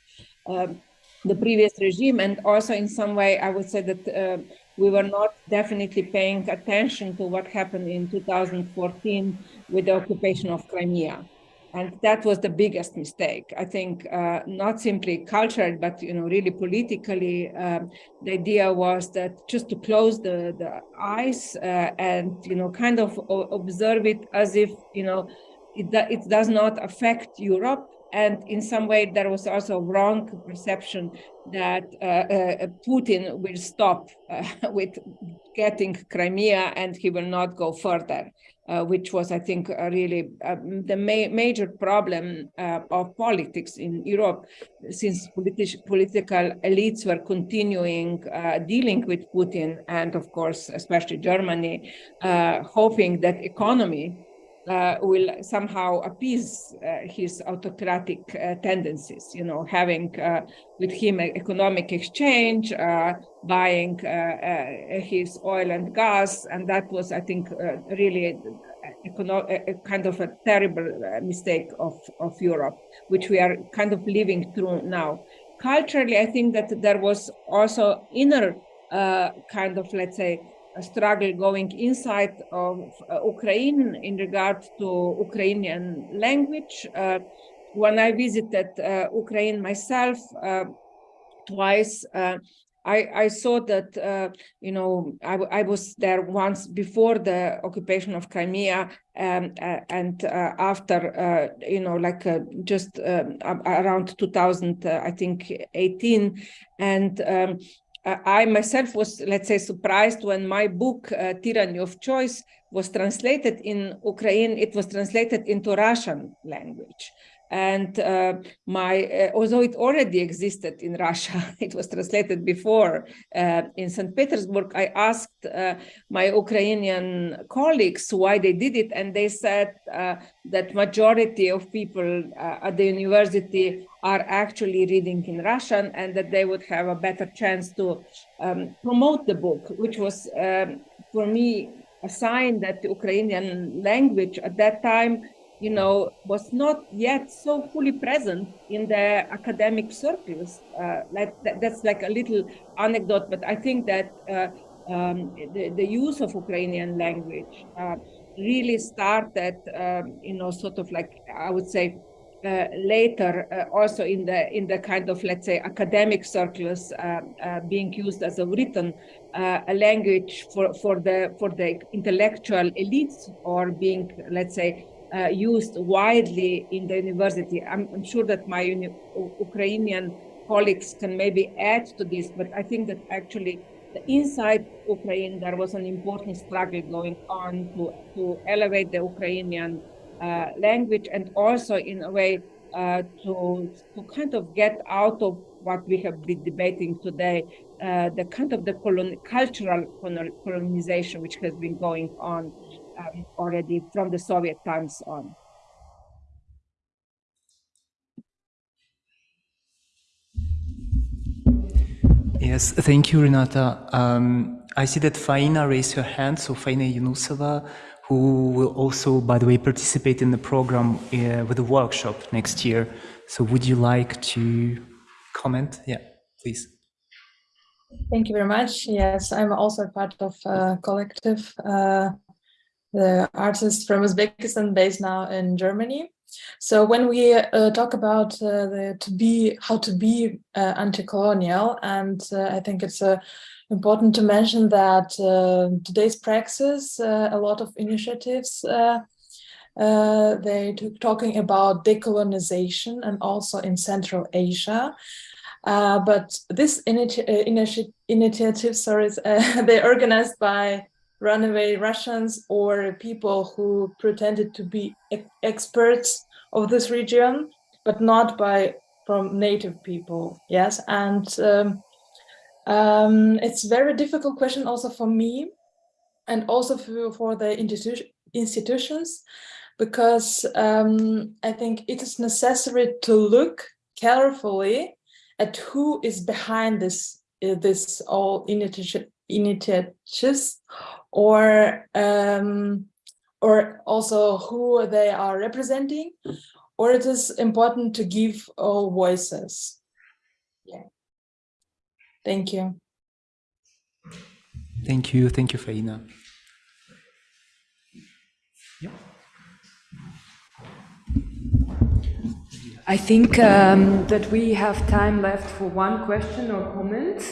um, the previous regime. And also in some way, I would say that we were not definitely paying attention to what happened in 2014 with the occupation of Crimea. And that was the biggest mistake. I think uh, not simply cultural, but you know, really politically, um, the idea was that just to close the, the eyes uh, and you know, kind of observe it as if you know, it, it does not affect Europe and in some way, there was also a wrong perception that uh, uh, Putin will stop uh, [laughs] with getting Crimea and he will not go further, uh, which was, I think, really um, the ma major problem uh, of politics in Europe, since politi political elites were continuing uh, dealing with Putin and, of course, especially Germany, hoping that economy uh, will somehow appease uh, his autocratic uh, tendencies, you know, having uh, with him economic exchange, uh, buying uh, his oil and gas. And that was, I think, really a, a, kind of a terrible mistake of, of Europe, which we are kind of living through now. Culturally, I think that there was also inner kind of, let's say, struggle going inside of uh, Ukraine in regard to Ukrainian language. Uh, when I visited uh, Ukraine myself uh, twice, uh, I, I, saw that, uh, you know, I, I, was there once before the occupation of Crimea um, and after, you know, like just um, around 2000, I think 18. And um, I myself was, let's say, surprised when my book, uh, Tyranny of Choice, was translated in Ukraine. It was translated into Russian language. And uh, my, uh, although it already existed in Russia, [laughs] it was translated before uh, in St. Petersburg, I asked uh, my Ukrainian colleagues why they did it. And they said uh, that majority of people uh, at the university are actually reading in Russian and that they would have a better chance to um, promote the book, which was um, for me a sign that the Ukrainian language at that time you know, was not yet so fully present in the academic circles. Uh, like that, that's like a little anecdote, but I think that uh, um, the, the, use of Ukrainian language uh, really started, um, you know, sort of like I would say uh, later, uh, also in the in the kind of let's say academic circles, uh, being used as a written language for for the for the intellectual elites, or being let's say uh, used widely in the university. I'm, I'm sure that my Ukrainian colleagues can maybe add to this, but I think that actually inside Ukraine, there was an important struggle going on to, to elevate the Ukrainian uh, language and also in a way uh, to, to kind of get out of what we have been debating today, uh, the kind of the colon cultural colonization which has been going on um, already from the Soviet times on. Yes, thank you, Renata. Um, I see that Faina raised her hand, so Faina Yunusova, who will also, by the way, participate in the program uh, with a workshop next year. So would you like to comment? Yeah, please. Thank you very much. Yes, I'm also part of a collective, uh, the artist from Uzbekistan based now in Germany. So when we uh, talk about uh, the to be how to be uh, anti-colonial, and uh, I think it's uh, important to mention that uh, today's praxis, a lot of initiatives, they talking about decolonization and also in Central Asia. but this initi initi initiative, sorry, [laughs] they're organized by runaway Russians or people who pretended to be experts of this region, but not by from native people. Yes, and um, um, it's very difficult question also for me, and also for, for the institu institutions, because um, I think it is necessary to look carefully at who is behind this uh, this all initiative initiatives or um, or also who they are representing, or it is important to give all voices. Yeah. Thank you. Thank you. Thank you, Faina. Yeah. I think um, that we have time left for one question or comment.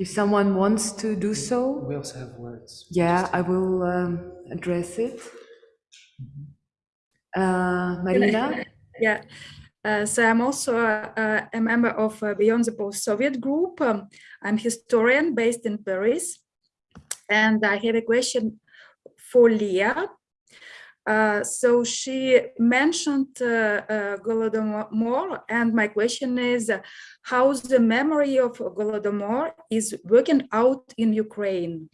If someone wants to do so. We also have words. Yeah, I will um, address it. Uh, Marina? [laughs] yeah. Uh, so I'm also a, a member of uh, Beyond the Post-Soviet group. Um, I'm historian based in Paris. And I have a question for Lia. Uh, so she mentioned uh, uh, Golodomor, and my question is, how the memory of Golodomor is working out in Ukraine?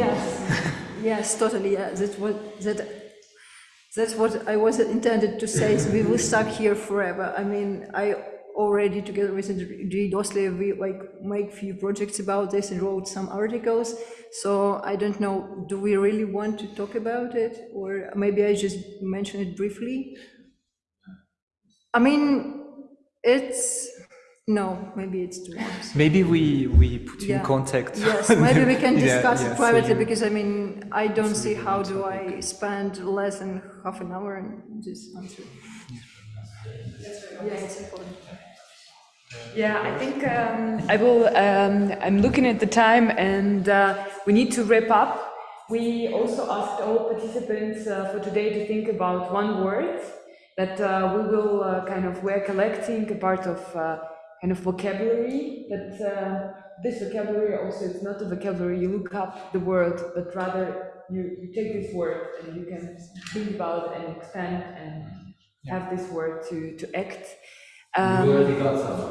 Yes, yes, totally. Yeah. That's what that that's what I was intended to say. We will stuck here forever. I mean, I already together with G. Dostliev, we like make few projects about this and wrote some articles. So I don't know, do we really want to talk about it? Or maybe I just mention it briefly? I mean, it's, no, maybe it's too much. Maybe we, we put you Yeah. in contact. Yes, maybe we can [laughs] discuss yeah, it privately, you- because I mean, I don't see how do I spend less than half an hour and just answer. Yeah, it's important. Yeah, I think um, I will. Um, I'm looking at the time, and uh, we need to wrap up. We also asked all participants uh, for today to think about one word that uh, we will uh, kind of we're collecting a part of uh, kind of vocabulary. But uh, this vocabulary also is not a vocabulary you look up the word, but rather you, you take this word and you can think about and expand and have this word to to act. Um, you already got some?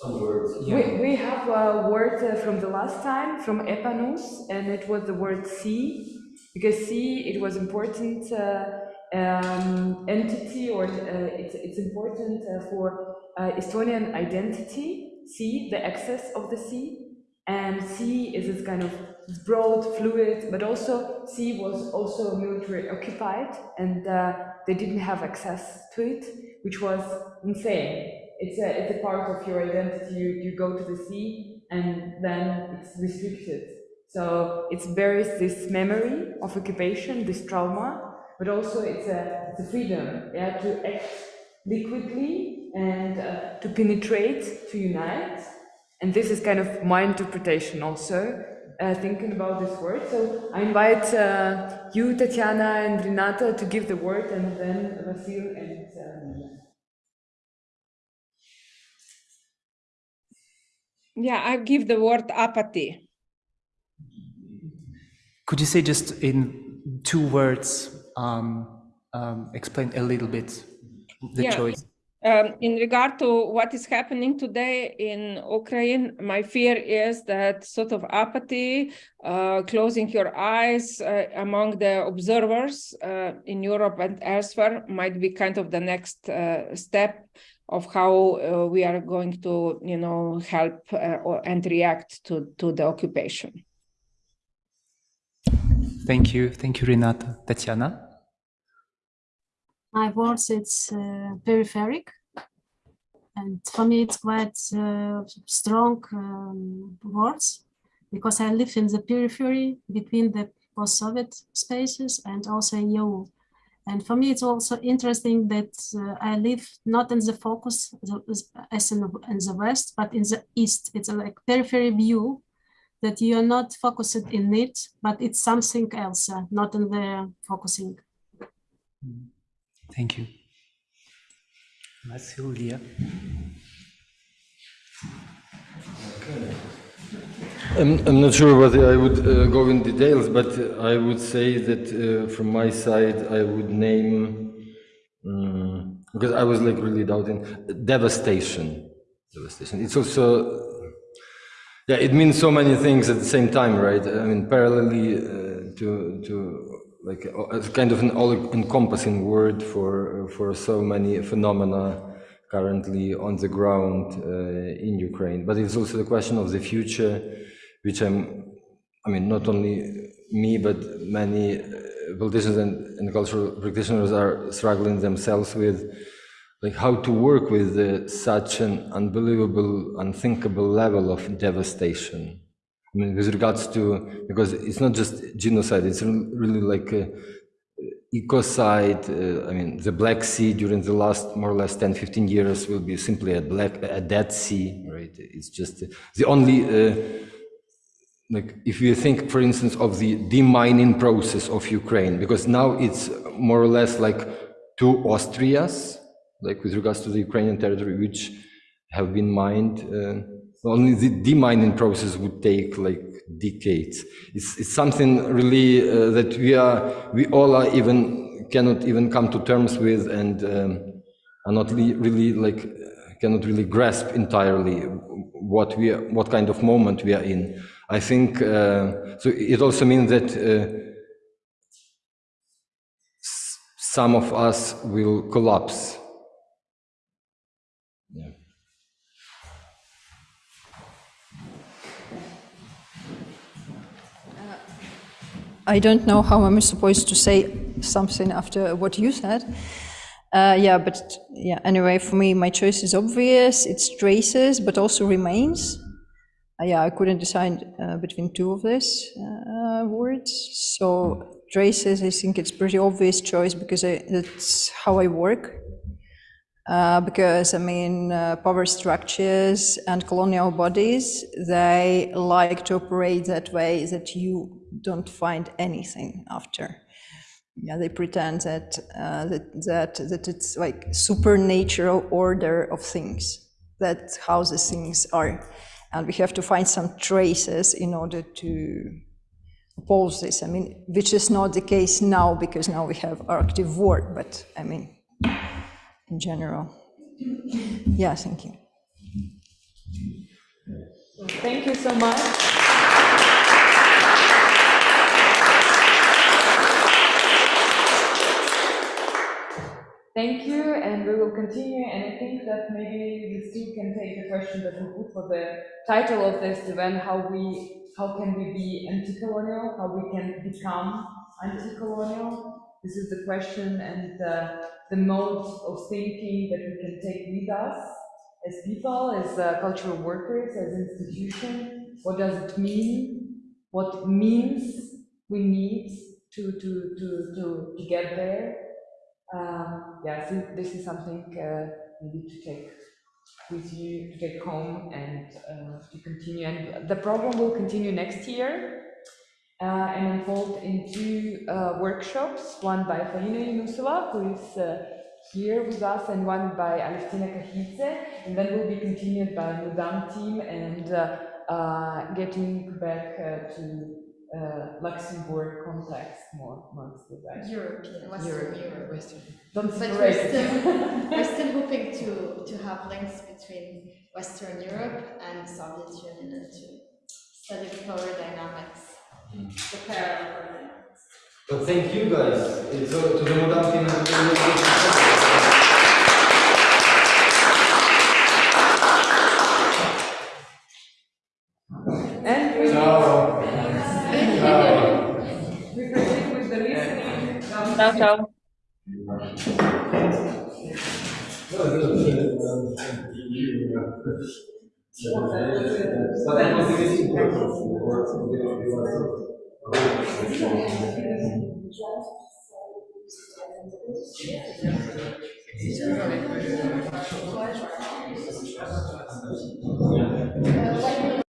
Some words. we, we have a word uh, from the last time, from Epp Annus, and it was the word sea, because sea, it was important uh, um, entity, or uh, it's, it's important uh, for uh, Estonian identity, sea, the access of the sea, and sea is this kind of broad, fluid, but also sea was also military occupied, and uh, they didn't have access to it, which was insane it's a it's a part of your identity. You you go to the sea and then it's restricted. So it bears this memory of occupation, this trauma, but also it's a it's a freedom, yeah, to act liquidly and uh, to penetrate, to unite. And this is kind of my interpretation also, uh, thinking about this word. So I invite uh, you, Tatiana and Renata, to give the word, and then Vasyl and. Um, Yeah, I give the word apathy. Could you say just in two words, um, um, explain a little bit the Yeah. choice? Um, in regard to what is happening today in Ukraine, my fear is that sort of apathy, uh, closing your eyes uh, among the observers uh, in Europe and elsewhere might be kind of the next uh, step of how uh, we are going to, you know, help uh, and react to, to the occupation. Thank you. Thank you, Renata. Tatiana? My words, it's uh, peripheric. And for me, it's quite uh, strong um, words because I live in the periphery between the post-Soviet spaces and also EU. And for me, it's also interesting that uh, I live not in the focus as in, in the West, but in the East. It's a like periphery view that you are not focused in it, but it's something else, uh, not in the focusing. Thank you. Massilia. I'm, I'm not sure whether I would uh, go in details, but I would say that uh, from my side, I would name, um, because I was like really doubting, devastation. Devastation. It's also, yeah, it means so many things at the same time, right? I mean, parallelly uh, to, to like a kind of an all-encompassing word for, for so many phenomena currently on the ground uh, in Ukraine. But it's also the question of the future, which I'm, I mean, not only me, but many uh, politicians and, and cultural practitioners are struggling themselves with, like how to work with uh, such an unbelievable, unthinkable level of devastation. I mean, with regards to, because it's not just genocide, it's really like a, ecocide. Uh, I mean, the Black Sea during the last more or less 10, 15 years will be simply a black, a dead sea, right? It's just the only, uh, like, if you think, for instance, of the demining process of Ukraine, because now it's more or less like two Austrias, like with regards to the Ukrainian territory, which have been mined. Uh, only the demining process would take like decades. It's, it's something really uh, that we are, we all are even, cannot even come to terms with and um, are not really, really like, cannot really grasp entirely what we, are, what kind of moment we are in. I think, uh, so it also means that uh, some of us will collapse I don't know how I'm supposed to say something after what you said. Uh, yeah, but yeah, anyway, for me, my choice is obvious. It's traces, but also remains. Uh, yeah, I couldn't decide uh, between two of these uh, words. So traces, I think it's pretty obvious choice because I, that's how I work. Uh, because I mean, uh, power structures and colonial bodies, they like to operate that way that you don't find anything after. Yeah, they pretend that uh, that that that it's like supernatural order of things. That's how the things are, and we have to find some traces in order to oppose this. I mean, which is not the case now because now we have Arctic war. But I mean in general. Yeah, thank you. Thank you so much. Thank you, and we will continue. And I think that maybe we still can take the question that we put for the title of this event: how we, how can we be anti-colonial? How we can become anti-colonial? This is the question, and uh, the mode of thinking that we can take with us as people, as uh, cultural workers, as institution. What does it mean? What means we need to to to to, to get there? Um, yeah, so this is something uh, maybe to take with you to take home and uh, to continue. And the program will continue next year uh, and involved in two uh, workshops, one by Faina Yunusova, who is uh, here with us, and one by Alevtina Kakhidze, and then will be continued by Mudam team and uh, uh, getting back uh, to uh, Luxembourg context more mostly, right? European, Western Europe. Western. But Don't we're still, [laughs] we're still hoping to, to have links between Western Europe and Soviet Union and to study the power dynamics, the parallel power. But thank you guys. It's uh, to the Mudam team and to we Ciao. Ciao. we proceed with the listening. Ciao, ciao. Thank you. Euh, Merci.